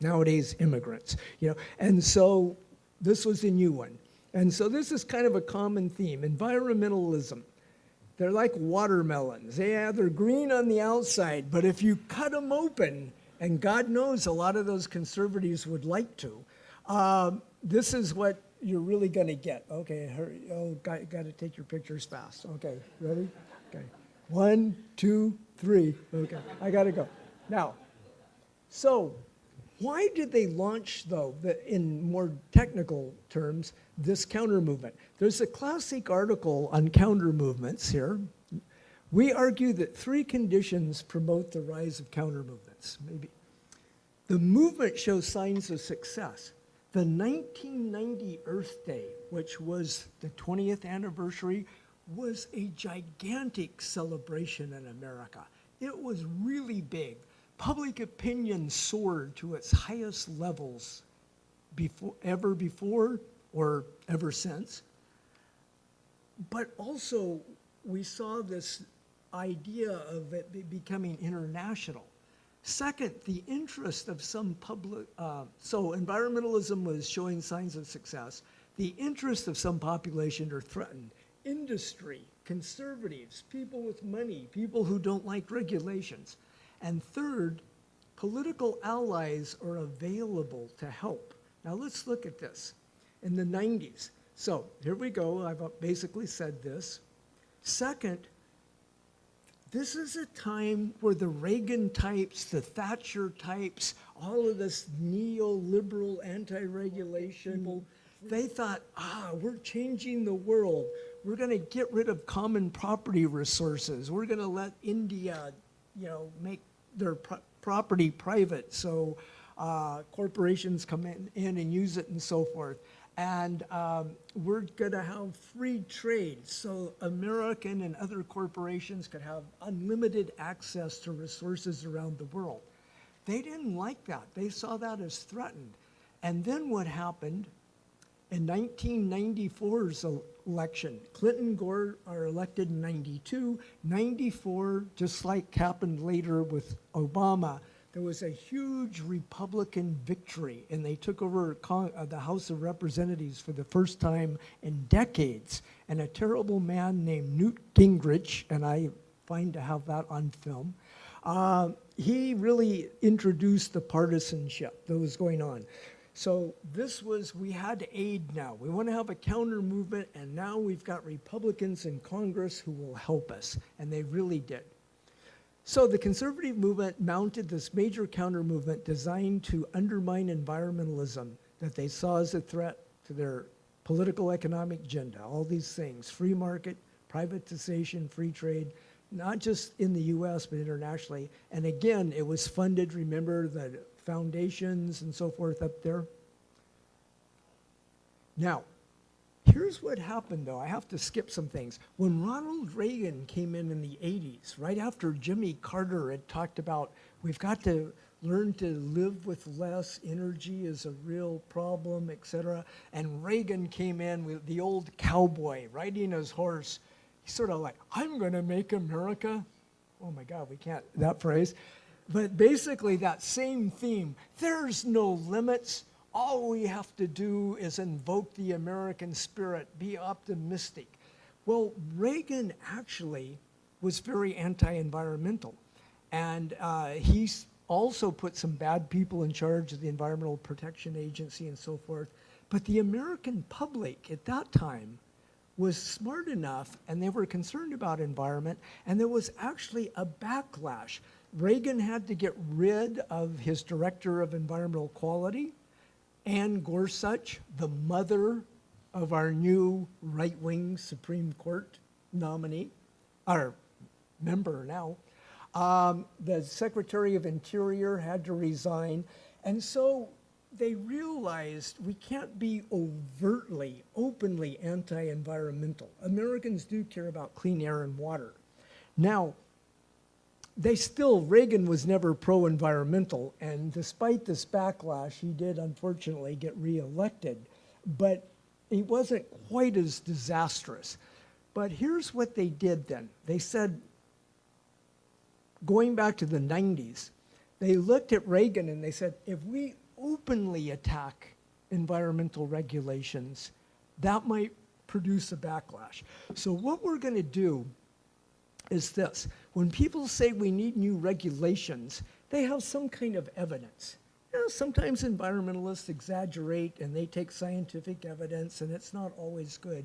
[SPEAKER 6] Nowadays, immigrants, you know, and so this was a new one. And so this is kind of a common theme, environmentalism. They're like watermelons. Yeah, they're green on the outside, but if you cut them open, and God knows a lot of those conservatives would like to, um, this is what you're really going to get. Okay, hurry. Oh, got, got to take your pictures fast. Okay, ready? Okay. One, two, three. Okay, I got to go. Now, so why did they launch, though, in more technical terms, this counter movement? There's a classic article on counter movements here. We argue that three conditions promote the rise of counter movements. Maybe the movement shows signs of success. The 1990 Earth Day, which was the 20th anniversary, was a gigantic celebration in America. It was really big public opinion soared to its highest levels before, ever before or ever since. But also, we saw this idea of it becoming international. Second, the interest of some public, uh, so environmentalism was showing signs of success. The interest of some population are threatened. Industry, conservatives, people with money, people who don't like regulations. And third, political allies are available to help. Now let's look at this. in the 90s. So here we go. I've basically said this. Second, this is a time where the Reagan types, the Thatcher types, all of this neoliberal anti-regulation, they thought, ah, we're changing the world. We're going to get rid of common property resources. We're going to let India, you know, make their pro- property private so uh, corporations come in, in and use it and so forth. And um, we're going to have free trade so American and other corporations could have unlimited access to resources around the world. They didn't like that. They saw that as threatened. And then what happened in 1994's election, Clinton and Gore are elected in 92. 94, just like happened later with Obama, there was a huge Republican victory, and they took over uh, the House of Representatives for the first time in decades. And a terrible man named Newt Gingrich, and I find to have that on film, uh, he really introduced the partisanship that was going on. So this was, we had to aid now. We want to have a counter movement, and now we've got Republicans in Congress who will help us, and they really did. So the conservative movement mounted this major counter movement designed to undermine environmentalism that they saw as a threat to their political economic agenda. All these things, free market, privatization, free trade, not just in the US, but internationally. And again, it was funded, remember the foundations and so forth up there? Now, here's what happened though. I have to skip some things. When Ronald Reagan came in in the 80s, right after Jimmy Carter had talked about we've got to learn to live with less, energy is a real problem, et cetera. And Reagan came in with the old cowboy riding his horse. He's sort of like, I'm going to make America. Oh my God, we can't, that phrase. But basically, that same theme there's no limits. All we have to do is invoke the American spirit, be optimistic. Well, Reagan actually was very anti environmental. And uh, he also put some bad people in charge of the Environmental Protection Agency and so forth. But the American public at that time was smart enough and they were concerned about environment, and there was actually a backlash. Reagan had to get rid of his director of environmental quality, Ann Gorsuch, the mother of our new right wing Supreme Court nominee, our member now. Um, the Secretary of Interior had to resign. And so they realized we can't be overtly, openly anti environmental. Americans do care about clean air and water. Now, they still, Reagan was never pro environmental, and despite this backlash, he did unfortunately get reelected. But he wasn't quite as disastrous. But here's what they did then they said, going back to the 90s, they looked at Reagan and they said, if we openly attack environmental regulations, that might produce a backlash. So, what we're going to do is this when people say we need new regulations, they have some kind of evidence. You know, sometimes environmentalists exaggerate and they take scientific evidence, and it's not always good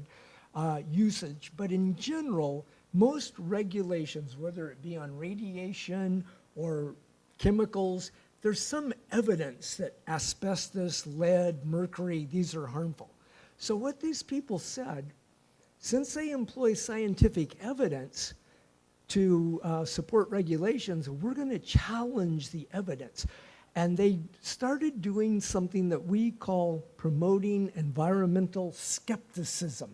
[SPEAKER 6] uh, usage. But in general, most regulations, whether it be on radiation or chemicals, there's some evidence that asbestos, lead, mercury, these are harmful. So, what these people said, since they employ scientific evidence, to uh, support regulations, we're going to challenge the evidence. And they started doing something that we call promoting environmental skepticism.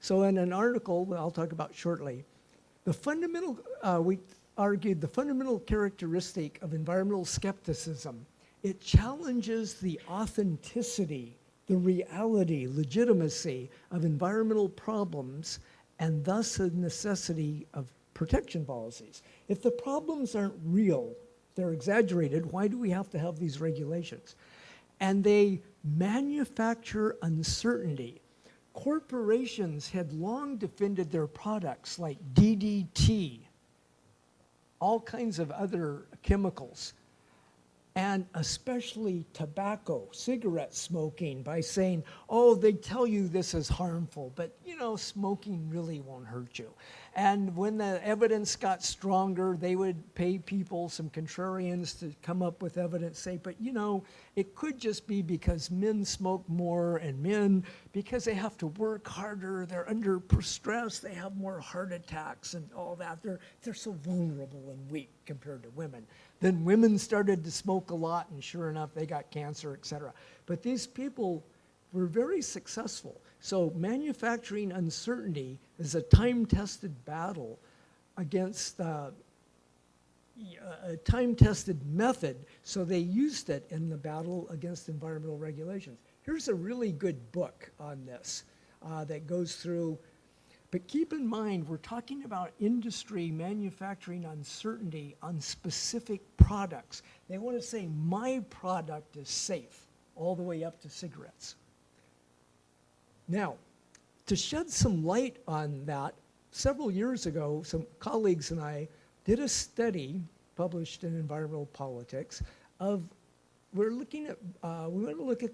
[SPEAKER 6] So, in an article that I'll talk about shortly, the fundamental, uh, we argued the fundamental characteristic of environmental skepticism, it challenges the authenticity, the reality, legitimacy of environmental problems, and thus the necessity of protection policies. If the problems aren't real, they're exaggerated, why do we have to have these regulations? And they manufacture uncertainty. Corporations had long defended their products like DDT, all kinds of other chemicals. and especially tobacco, cigarette smoking, by saying, oh, they tell you this is harmful, but you know, smoking really won't hurt you. And when the evidence got stronger, they would pay people, some contrarians, to come up with evidence, say, but you know, it could just be because men smoke more and men, because they have to work harder, they're under stress, they have more heart attacks and all that. They're, they're so vulnerable and weak compared to women. Then women started to smoke a lot, and sure enough, they got cancer, et cetera. But these people were very successful. So manufacturing uncertainty is a time-tested battle against uh, a time-tested method, so they used it in the battle against environmental regulations. Here's a really good book on this uh, that goes through but keep in mind, we're talking about industry manufacturing uncertainty on specific products. They want to say, my product is safe, all the way up to cigarettes. Now, to shed some light on that, several years ago, some colleagues and I did a study published in Environmental Politics of, we're looking at, uh, we want to look at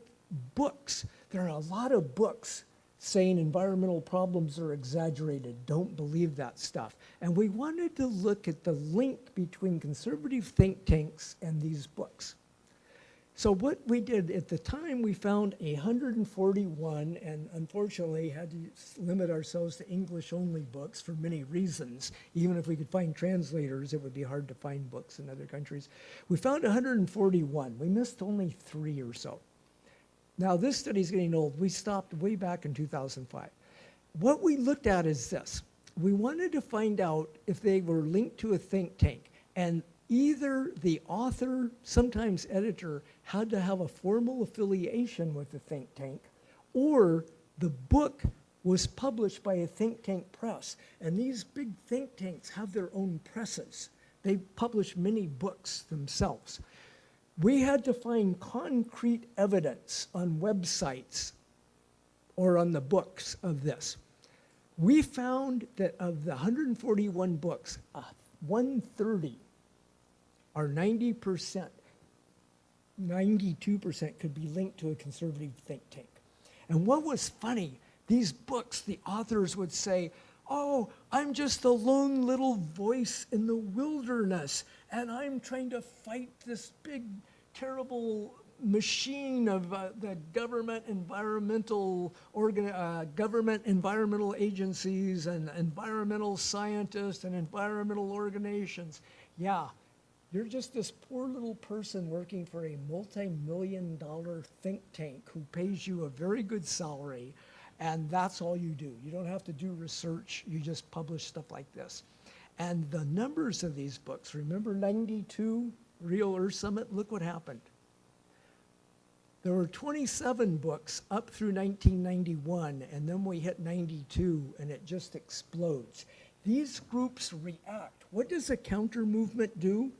[SPEAKER 6] books. There are a lot of books saying environmental problems are exaggerated. Don't believe that stuff. And we wanted to look at the link between conservative think tanks and these books. So what we did at the time, we found 141, and unfortunately had to limit ourselves to English-only books for many reasons. Even if we could find translators, it would be hard to find books in other countries. We found 141. We missed only three or so. Now, this study is getting old. We stopped way back in 2005. What we looked at is this. We wanted to find out if they were linked to a think tank, and either the author, sometimes editor, had to have a formal affiliation with the think tank, or the book was published by a think tank press. And these big think tanks have their own presses. They publish many books themselves. We had to find concrete evidence on websites or on the books of this. We found that of the 141 books, uh, 130 are 90%, 92% could be linked to a conservative think tank. And what was funny, these books, the authors would say, oh, I'm just a lone little voice in the wilderness, and I'm trying to fight this big, terrible machine of uh, the government environmental organ uh, government environmental agencies and environmental scientists and environmental organizations. Yeah, you're just this poor little person working for a multi-million dollar think tank who pays you a very good salary and that's all you do. You don't have to do research, you just publish stuff like this. And the numbers of these books, remember 92 Rio Earth Summit? Look what happened. There were 27 books up through 1991, and then we hit 92, and it just explodes. These groups react. What does a counter movement do?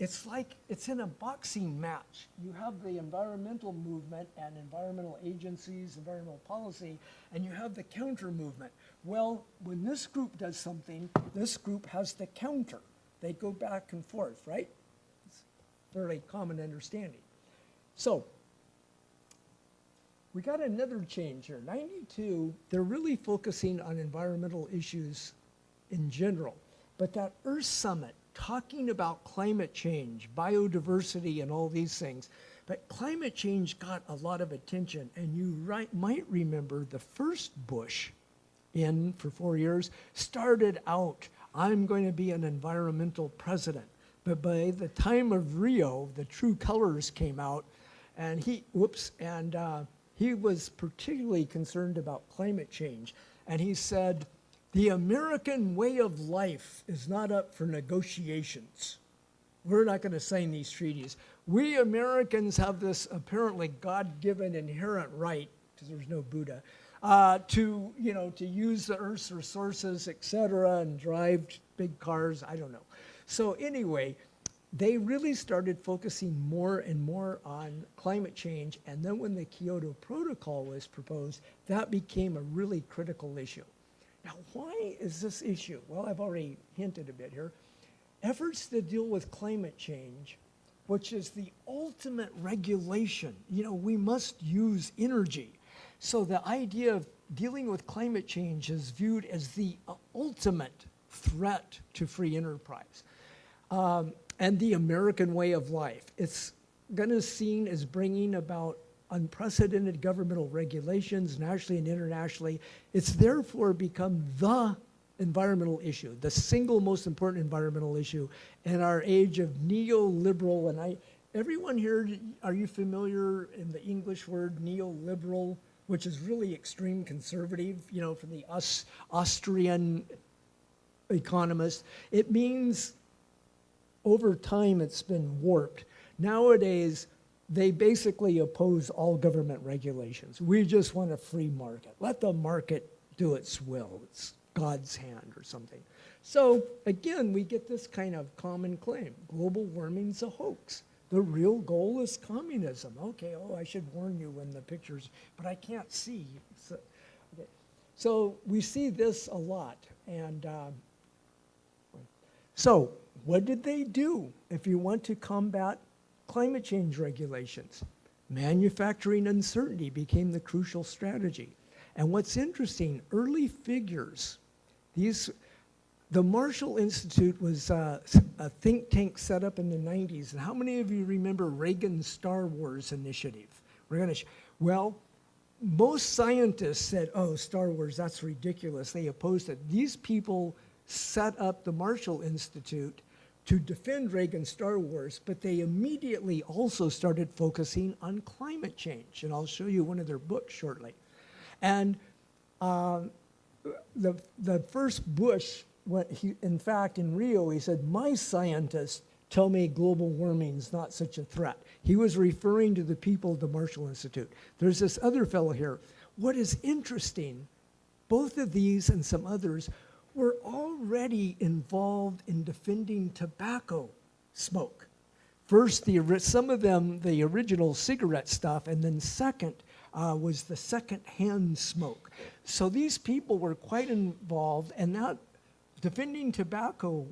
[SPEAKER 6] It's like it's in a boxing match. You have the environmental movement and environmental agencies, environmental policy, and you have the counter movement. Well, when this group does something, this group has the counter. They go back and forth, right? It's fairly common understanding. So, we got another change here. 92, they're really focusing on environmental issues in general. But that Earth Summit, talking about climate change, biodiversity, and all these things. But climate change got a lot of attention, and you right, might remember the first Bush in for four years started out, I'm going to be an environmental president. But by the time of Rio, the true colors came out, and he, whoops, and uh, he was particularly concerned about climate change. And he said, the American way of life is not up for negotiations. We're not going to sign these treaties. We Americans have this apparently God-given inherent right, because there's no Buddha, uh, to, you know, to use the Earth's resources, et cetera, and drive big cars, I don't know. So anyway, they really started focusing more and more on climate change. And then when the Kyoto Protocol was proposed, that became a really critical issue. Now, why is this issue? Well, I've already hinted a bit here. Efforts to deal with climate change which is the ultimate regulation. You know, we must use energy. So the idea of dealing with climate change is viewed as the ultimate threat to free enterprise um, and the American way of life. It's going to seen as bringing about unprecedented governmental regulations nationally and internationally. It's therefore become the environmental issue, the single most important environmental issue in our age of neoliberal. And I, everyone here, are you familiar in the English word neoliberal, which is really extreme conservative, you know, from the Aus, Austrian economist? It means over time it's been warped. Nowadays, they basically oppose all government regulations. We just want a free market. Let the market do its will. It's God's hand or something. So again, we get this kind of common claim. Global warming's a hoax. The real goal is communism. Okay, oh, I should warn you when the pictures, but I can't see. So, okay. so we see this a lot. And uh, so what did they do if you want to combat climate change regulations? Manufacturing uncertainty became the crucial strategy. And what's interesting, early figures, these, the Marshall Institute was uh, a think tank set up in the 90s. And how many of you remember Reagan's Star Wars initiative? We're gonna, well, most scientists said, oh, Star Wars, that's ridiculous. They opposed it. These people set up the Marshall Institute to defend Reagan's Star Wars, but they immediately also started focusing on climate change. And I'll show you one of their books shortly. And uh, the, the first Bush, what he, in fact, in Rio, he said, my scientists tell me global warming is not such a threat. He was referring to the people of the Marshall Institute. There's this other fellow here. What is interesting, both of these and some others were already involved in defending tobacco smoke. First, the, some of them, the original cigarette stuff, and then second uh, was the second-hand smoke. So these people were quite involved, and that defending tobacco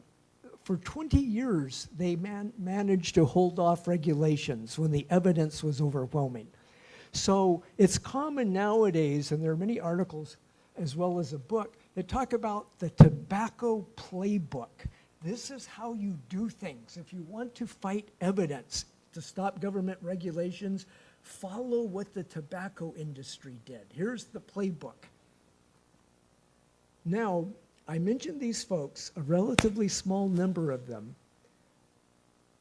[SPEAKER 6] for 20 years, they man managed to hold off regulations when the evidence was overwhelming. So it's common nowadays, and there are many articles as well as a book, that talk about the tobacco playbook. This is how you do things. If you want to fight evidence to stop government regulations, follow what the tobacco industry did. Here's the playbook. Now, I mentioned these folks, a relatively small number of them,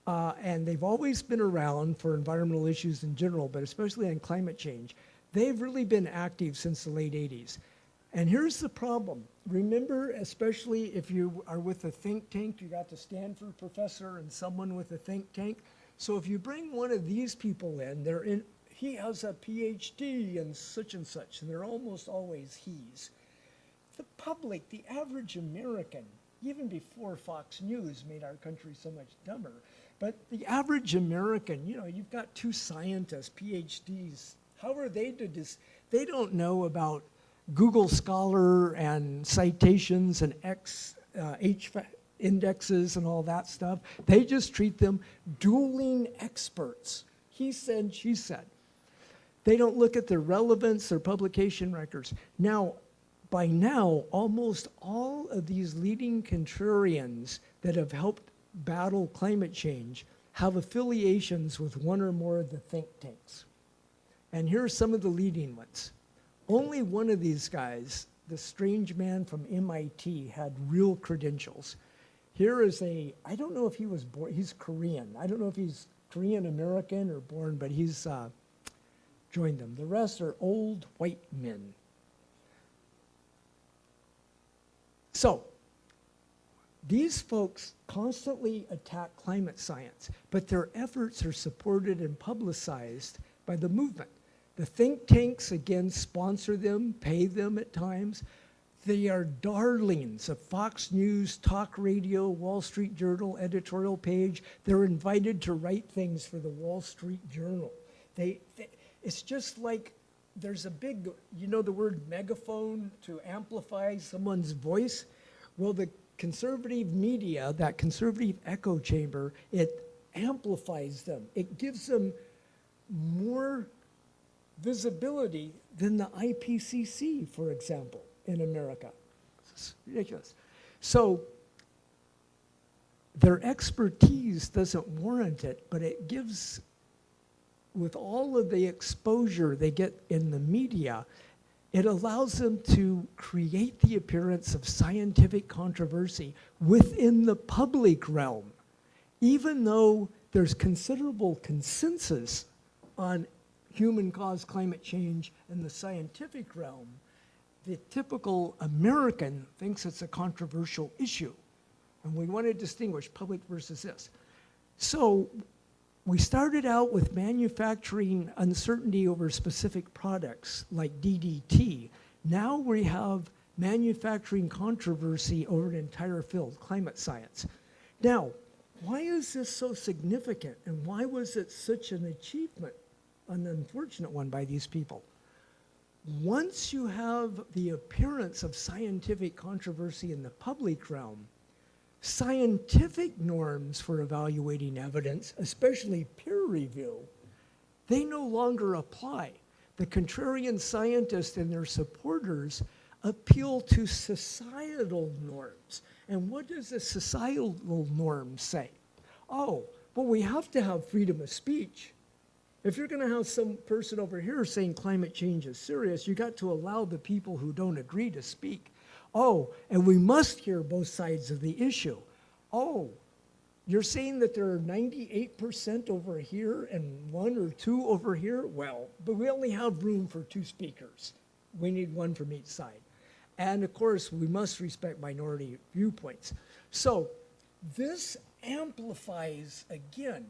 [SPEAKER 6] uh, and they've always been around for environmental issues in general, but especially on climate change. They've really been active since the late 80s. And here's the problem. Remember, especially if you are with a think tank, you got the Stanford professor and someone with a think tank. So if you bring one of these people in, they're in, he has a PhD and such and such, and they're almost always he's. The public, the average American, even before Fox News made our country so much dumber, but the average American, you know, you've got two scientists, PhDs, how are they to dis, they don't know about Google Scholar and citations and X, uh, H indexes and all that stuff. They just treat them dueling experts. He said, she said. They don't look at their relevance, their publication records. Now, by now, almost all of these leading contrarians that have helped battle climate change have affiliations with one or more of the think tanks. And here are some of the leading ones. Only one of these guys, the strange man from MIT, had real credentials. Here is a, I don't know if he was born, he's Korean. I don't know if he's Korean American or born, but he's uh, joined them. The rest are old white men. So, these folks constantly attack climate science, but their efforts are supported and publicized by the movement. The think tanks, again, sponsor them, pay them at times. They are darlings of Fox News, talk radio, Wall Street Journal editorial page. They're invited to write things for the Wall Street Journal. They, they, it's just like there's a big, you know the word megaphone to amplify someone's voice? Well, the conservative media, that conservative echo chamber, it amplifies them. It gives them more visibility than the IPCC, for example, in America. It's ridiculous. So their expertise doesn't warrant it, but it gives, with all of the exposure they get in the media, it allows them to create the appearance of scientific controversy within the public realm, even though there's considerable consensus on human-caused climate change in the scientific realm, the typical American thinks it's a controversial issue. And we want to distinguish public versus this. So we started out with manufacturing uncertainty over specific products like DDT. Now we have manufacturing controversy over an entire field, climate science. Now, why is this so significant and why was it such an achievement, an unfortunate one by these people? Once you have the appearance of scientific controversy in the public realm, scientific norms for evaluating evidence, especially peer review, they no longer apply. The contrarian scientists and their supporters appeal to societal norms. And what does the societal norm say? Oh, well, we have to have freedom of speech. If you're going to have some person over here saying climate change is serious, you got to allow the people who don't agree to speak. Oh, and we must hear both sides of the issue. Oh, you're saying that there are 98% over here and one or two over here? Well, but we only have room for two speakers. We need one from each side. And of course, we must respect minority viewpoints. So this amplifies, again,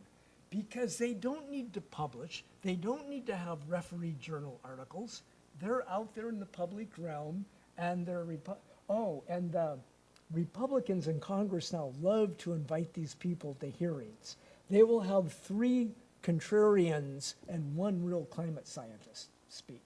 [SPEAKER 6] because they don't need to publish, they don't need to have referee journal articles. They're out there in the public realm, and they're, Repu- oh, and Republicans in Congress now love to invite these people to hearings. They will have three contrarians and one real climate scientist speak.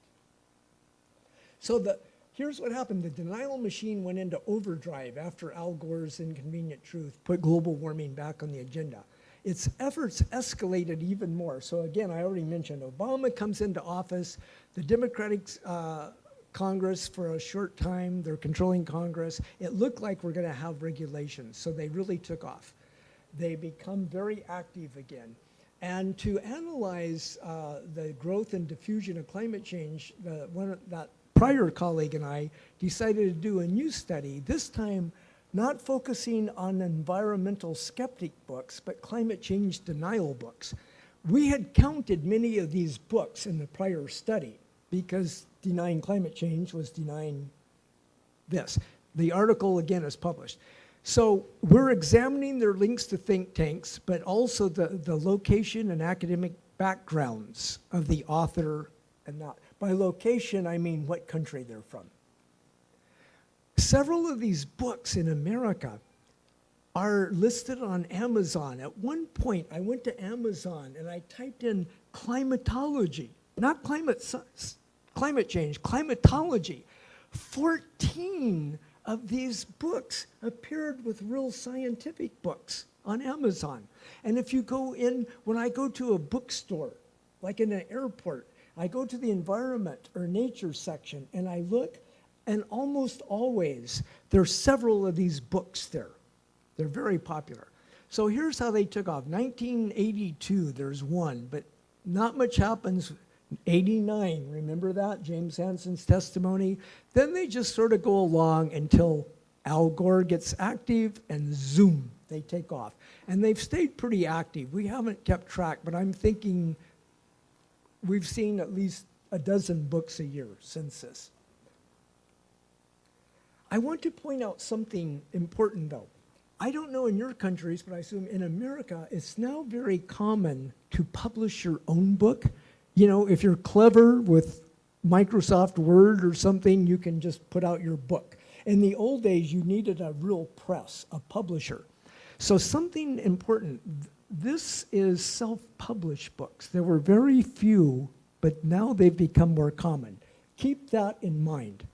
[SPEAKER 6] So the, here's what happened. The denial machine went into overdrive after Al Gore's Inconvenient Truth put global warming back on the agenda. Its efforts escalated even more. So again, I already mentioned Obama comes into office. The Democratic uh, Congress for a short time, they're controlling Congress. It looked like we're going to have regulations, so they really took off. They become very active again. And to analyze uh, the growth and diffusion of climate change, the, one, that prior colleague and I decided to do a new study, this time not focusing on environmental skeptic books, but climate change denial books. We had counted many of these books in the prior study because denying climate change was denying this. The article, again, is published. So we're examining their links to think tanks, but also the, the location and academic backgrounds of the author and not. By location, I mean what country they're from. Several of these books in America are listed on Amazon. At one point, I went to Amazon and I typed in climatology, not climate climate change, climatology. 14 of these books appeared with real scientific books on Amazon. And if you go in, when I go to a bookstore, like in an airport, I go to the environment or nature section and I look, and almost always there's several of these books there. They're very popular. So here's how they took off. 1982, there's one, but not much happens 89, remember that? James Hansen's testimony. Then they just sort of go along until Al Gore gets active and zoom, they take off. And they've stayed pretty active. We haven't kept track, but I'm thinking we've seen at least a dozen books a year since this. I want to point out something important though. I don't know in your countries, but I assume in America, it's now very common to publish your own book you know, if you're clever with Microsoft Word or something, you can just put out your book. In the old days, you needed a real press, a publisher. So something important, this is self-published books. There were very few, but now they've become more common. Keep that in mind.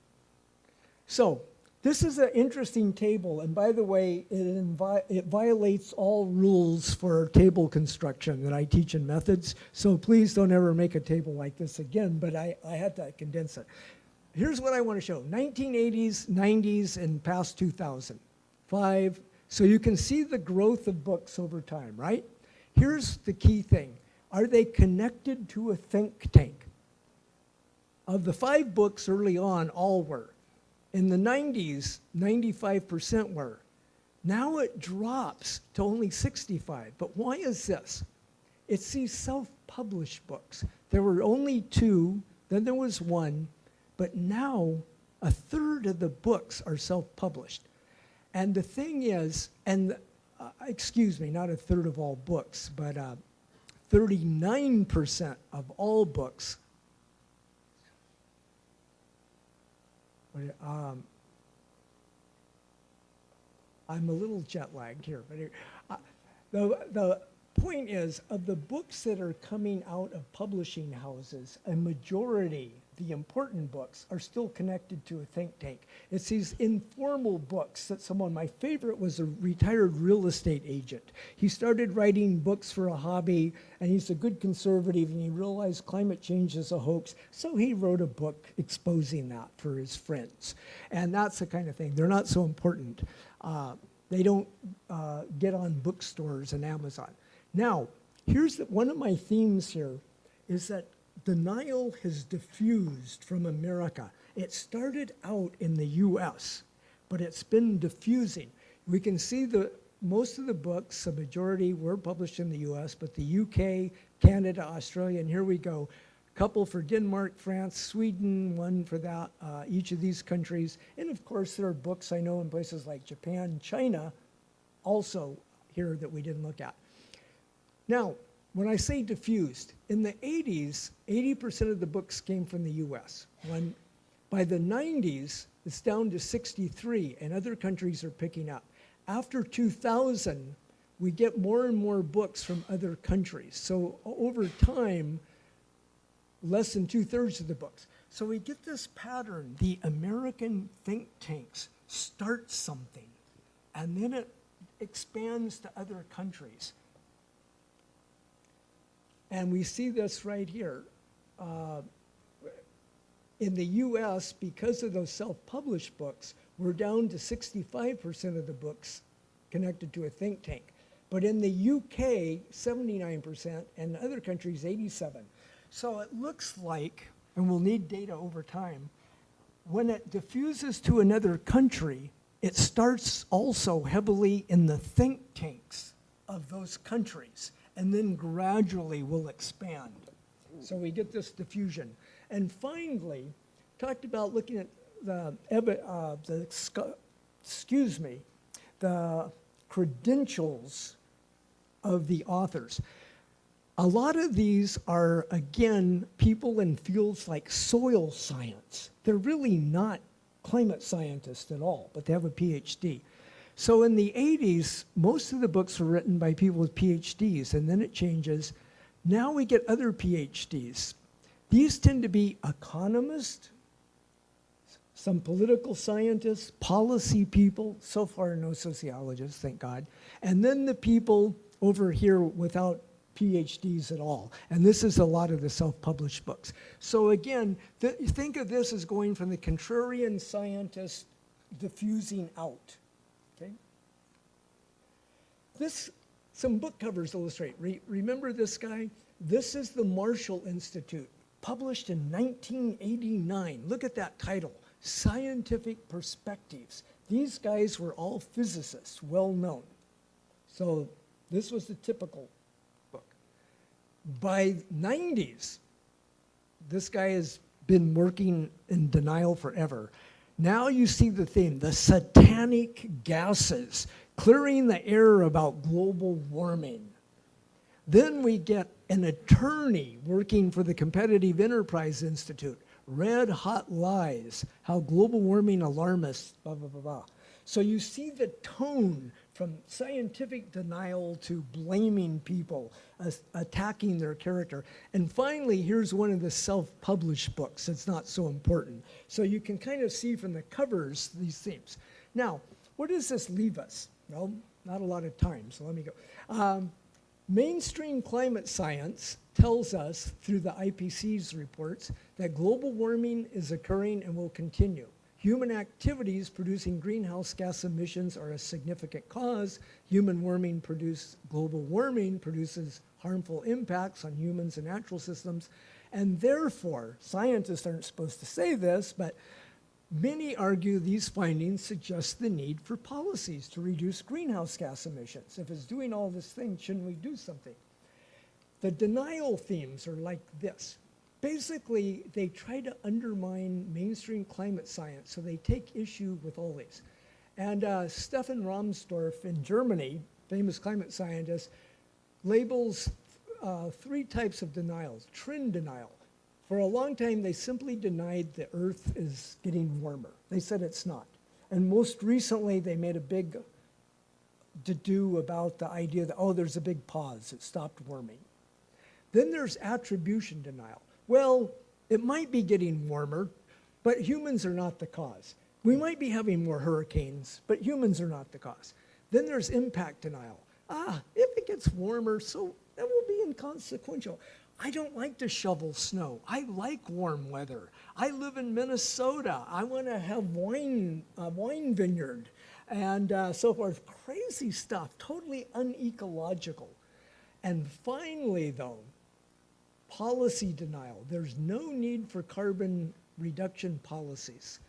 [SPEAKER 6] So This is an interesting table, and by the way, it, it violates all rules for table construction that I teach in methods. So please don't ever make a table like this again, but I, I had to condense it. Here's what I want to show 1980s, 90s, and past 2000. Five. So you can see the growth of books over time, right? Here's the key thing Are they connected to a think tank? Of the five books early on, all were. In the 90s, 95% were. Now it drops to only 65. But why is this? It's these self-published books. There were only two, then there was one, but now a third of the books are self-published. And the thing is, and uh, excuse me, not a third of all books, but uh, 39% of all books Um, I'm a little jet lagged here, but uh, the, the point is, of the books that are coming out of publishing houses, a majority, the important books, are still connected to a think tank. It's these informal books that someone, my favorite was a retired real estate agent. He started writing books for a hobby, and he's a good conservative, and he realized climate change is a hoax, so he wrote a book exposing that for his friends. And that's the kind of thing. They're not so important. Uh, they don't uh, get on bookstores and Amazon. Now, here's the, one of my themes here is that denial has diffused from America. It started out in the US, but it's been diffusing. We can see the most of the books, a majority were published in the US, but the UK, Canada, Australia, and here we go. A couple for Denmark, France, Sweden, one for that, uh, each of these countries. And of course, there are books I know in places like Japan, China, also here that we didn't look at. Now, when I say diffused, in the 80s, 80% of the books came from the US. When by the 90s, it's down to 63, and other countries are picking up. After 2000, we get more and more books from other countries. So over time, less than two thirds of the books. So we get this pattern. The American think tanks start something, and then it expands to other countries. And we see this right here. Uh, in the US, because of those self-published books, we're down to 65% of the books connected to a think tank. But in the UK, 79%, and other countries, 87. So it looks like, and we'll need data over time, when it diffuses to another country, it starts also heavily in the think tanks of those countries and then gradually will expand. So we get this diffusion. And finally, talked about looking at the, uh, the excuse me, the credentials of the authors. A lot of these are, again, people in fields like soil science. They're really not climate scientists at all, but they have a PhD. So in the 80s, most of the books were written by people with PhDs, and then it changes. Now we get other PhDs. These tend to be economists, some political scientists, policy people, so far no sociologists, thank God, and then the people over here without PhDs at all. And this is a lot of the self-published books. So again, th think of this as going from the contrarian scientist diffusing out. This, some book covers illustrate. Re remember this guy? This is the Marshall Institute, published in 1989. Look at that title, Scientific Perspectives. These guys were all physicists, well known. So this was the typical book. By 90s, this guy has been working in denial forever. Now you see the theme, the satanic gases clearing the air about global warming. Then we get an attorney working for the Competitive Enterprise Institute, red hot lies, how global warming alarmists, blah, blah, blah, blah. So you see the tone from scientific denial to blaming people, attacking their character. And finally, here's one of the self-published books. It's not so important. So you can kind of see from the covers these themes. Now, where does this leave us? Well, not a lot of time, so let me go. Um, Mainstream climate science tells us through the IPCC's reports that global warming is occurring and will continue. Human activities producing greenhouse gas emissions are a significant cause. Human warming produce, global warming produces harmful impacts on humans and natural systems. And therefore, scientists aren't supposed to say this, but Many argue these findings suggest the need for policies to reduce greenhouse gas emissions. If it's doing all this thing, shouldn't we do something? The denial themes are like this. Basically, they try to undermine mainstream climate science, so they take issue with all these. And uh, Stefan Rahmstorf in Germany, famous climate scientist, labels uh, three types of denials. Trend denial. For a long time, they simply denied the Earth is getting warmer. They said it's not. And most recently, they made a big to-do about the idea that, oh, there's a big pause, it stopped warming. Then there's attribution denial. Well, it might be getting warmer, but humans are not the cause. We might be having more hurricanes, but humans are not the cause. Then there's impact denial. Ah, if it gets warmer, so that will be inconsequential. I don't like to shovel snow. I like warm weather. I live in Minnesota. I want to have wine, a wine vineyard, and uh, so forth. Crazy stuff, totally unecological. And finally, though, policy denial. There's no need for carbon reduction policies.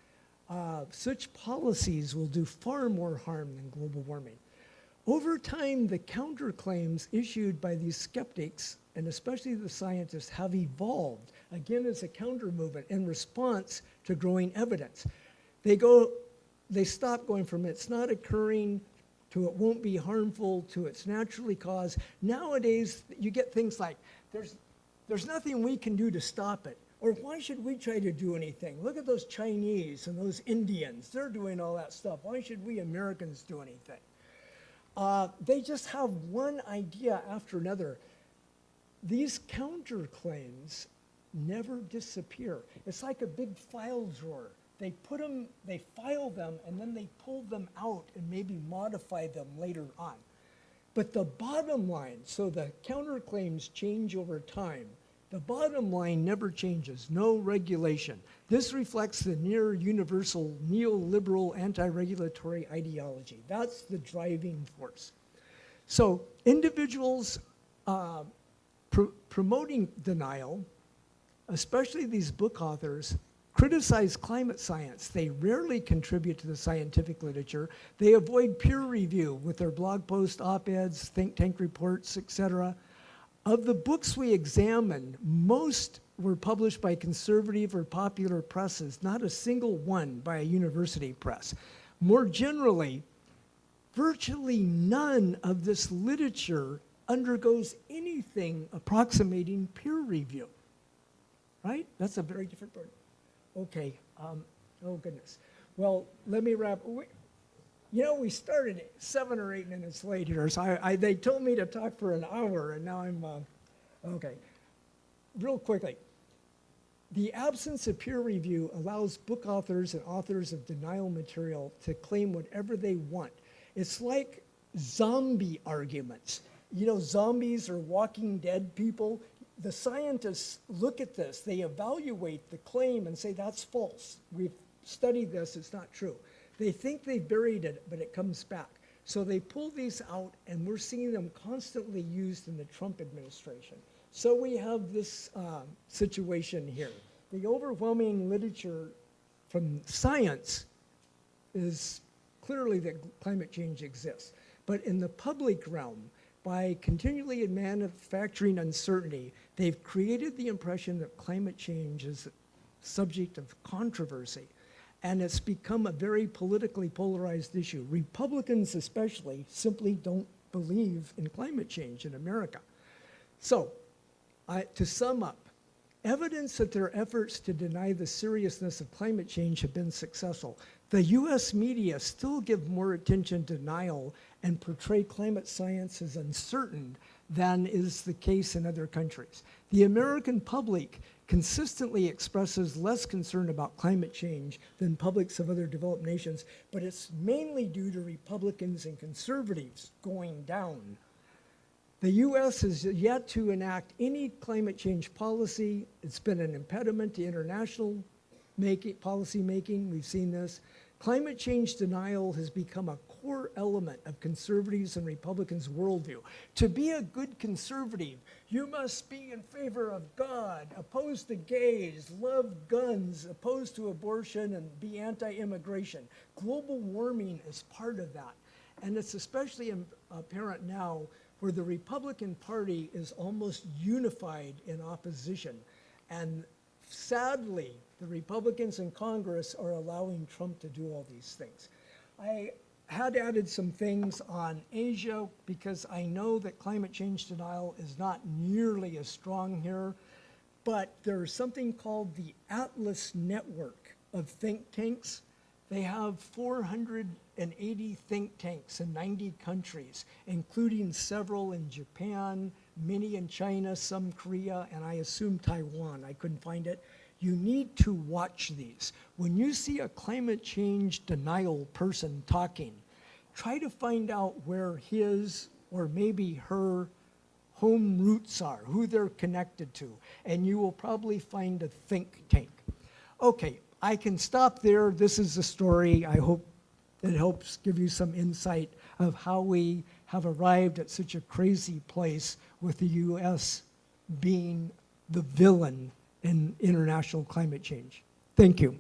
[SPEAKER 6] Uh, such policies will do far more harm than global warming. Over time, the counterclaims issued by these skeptics, and especially the scientists, have evolved, again as a counter movement in response to growing evidence. They go, they stop going from it's not occurring to it won't be harmful to it's naturally caused. Nowadays, you get things like, there's, there's nothing we can do to stop it. Or why should we try to do anything? Look at those Chinese and those Indians. They're doing all that stuff. Why should we Americans do anything? Uh, they just have one idea after another. These counterclaims never disappear. It's like a big file drawer. They put them, they file them, and then they pull them out and maybe modify them later on. But the bottom line, so the counterclaims change over time. The bottom line never changes, no regulation. This reflects the near universal neoliberal anti-regulatory ideology. That's the driving force. So individuals uh, pr promoting denial, especially these book authors, criticize climate science. They rarely contribute to the scientific literature. They avoid peer review with their blog posts, op-eds, think tank reports, etc. Of the books we examined, most were published by conservative or popular presses, not a single one by a university press. More generally, virtually none of this literature undergoes anything approximating peer review. Right? That's a very different word. Okay, um, oh goodness. Well, let me wrap. We, you know, we started seven or eight minutes late here, so I, I, they told me to talk for an hour, and now I'm, uh, okay. Real quickly, the absence of peer review allows book authors and authors of denial material to claim whatever they want. It's like zombie arguments. You know, zombies are walking dead people. The scientists look at this, they evaluate the claim and say that's false. We've studied this, it's not true. They think they buried it, but it comes back. So they pull these out, and we're seeing them constantly used in the Trump administration. So we have this uh, situation here. The overwhelming literature from science is clearly that climate change exists. But in the public realm, by continually manufacturing uncertainty, they've created the impression that climate change is a subject of controversy. And it's become a very politically polarized issue. Republicans especially simply don't believe in climate change in America. So, I, to sum up, Evidence that their efforts to deny the seriousness of climate change have been successful. The US media still give more attention to denial and portray climate science as uncertain than is the case in other countries. The American public consistently expresses less concern about climate change than publics of other developed nations, but it's mainly due to Republicans and conservatives going down. The US has yet to enact any climate change policy. It's been an impediment to international policy making. We've seen this. Climate change denial has become a core element of conservatives and Republicans' worldview. To be a good conservative, you must be in favor of God, opposed to gays, love guns, opposed to abortion, and be anti-immigration. Global warming is part of that. And it's especially apparent now where the Republican Party is almost unified in opposition. And sadly, the Republicans in Congress are allowing Trump to do all these things. I had added some things on Asia because I know that climate change denial is not nearly as strong here, but there's something called the Atlas Network of think tanks. They have 480 think tanks in 90 countries, including several in Japan, many in China, some Korea, and I assume Taiwan. I couldn't find it. You need to watch these. When you see a climate change denial person talking, try to find out where his or maybe her home roots are, who they're connected to, and you will probably find a think tank. Okay, I can stop there. This is the story. I hope it helps give you some insight of how we have arrived at such a crazy place with the US being the villain in international climate change. Thank you.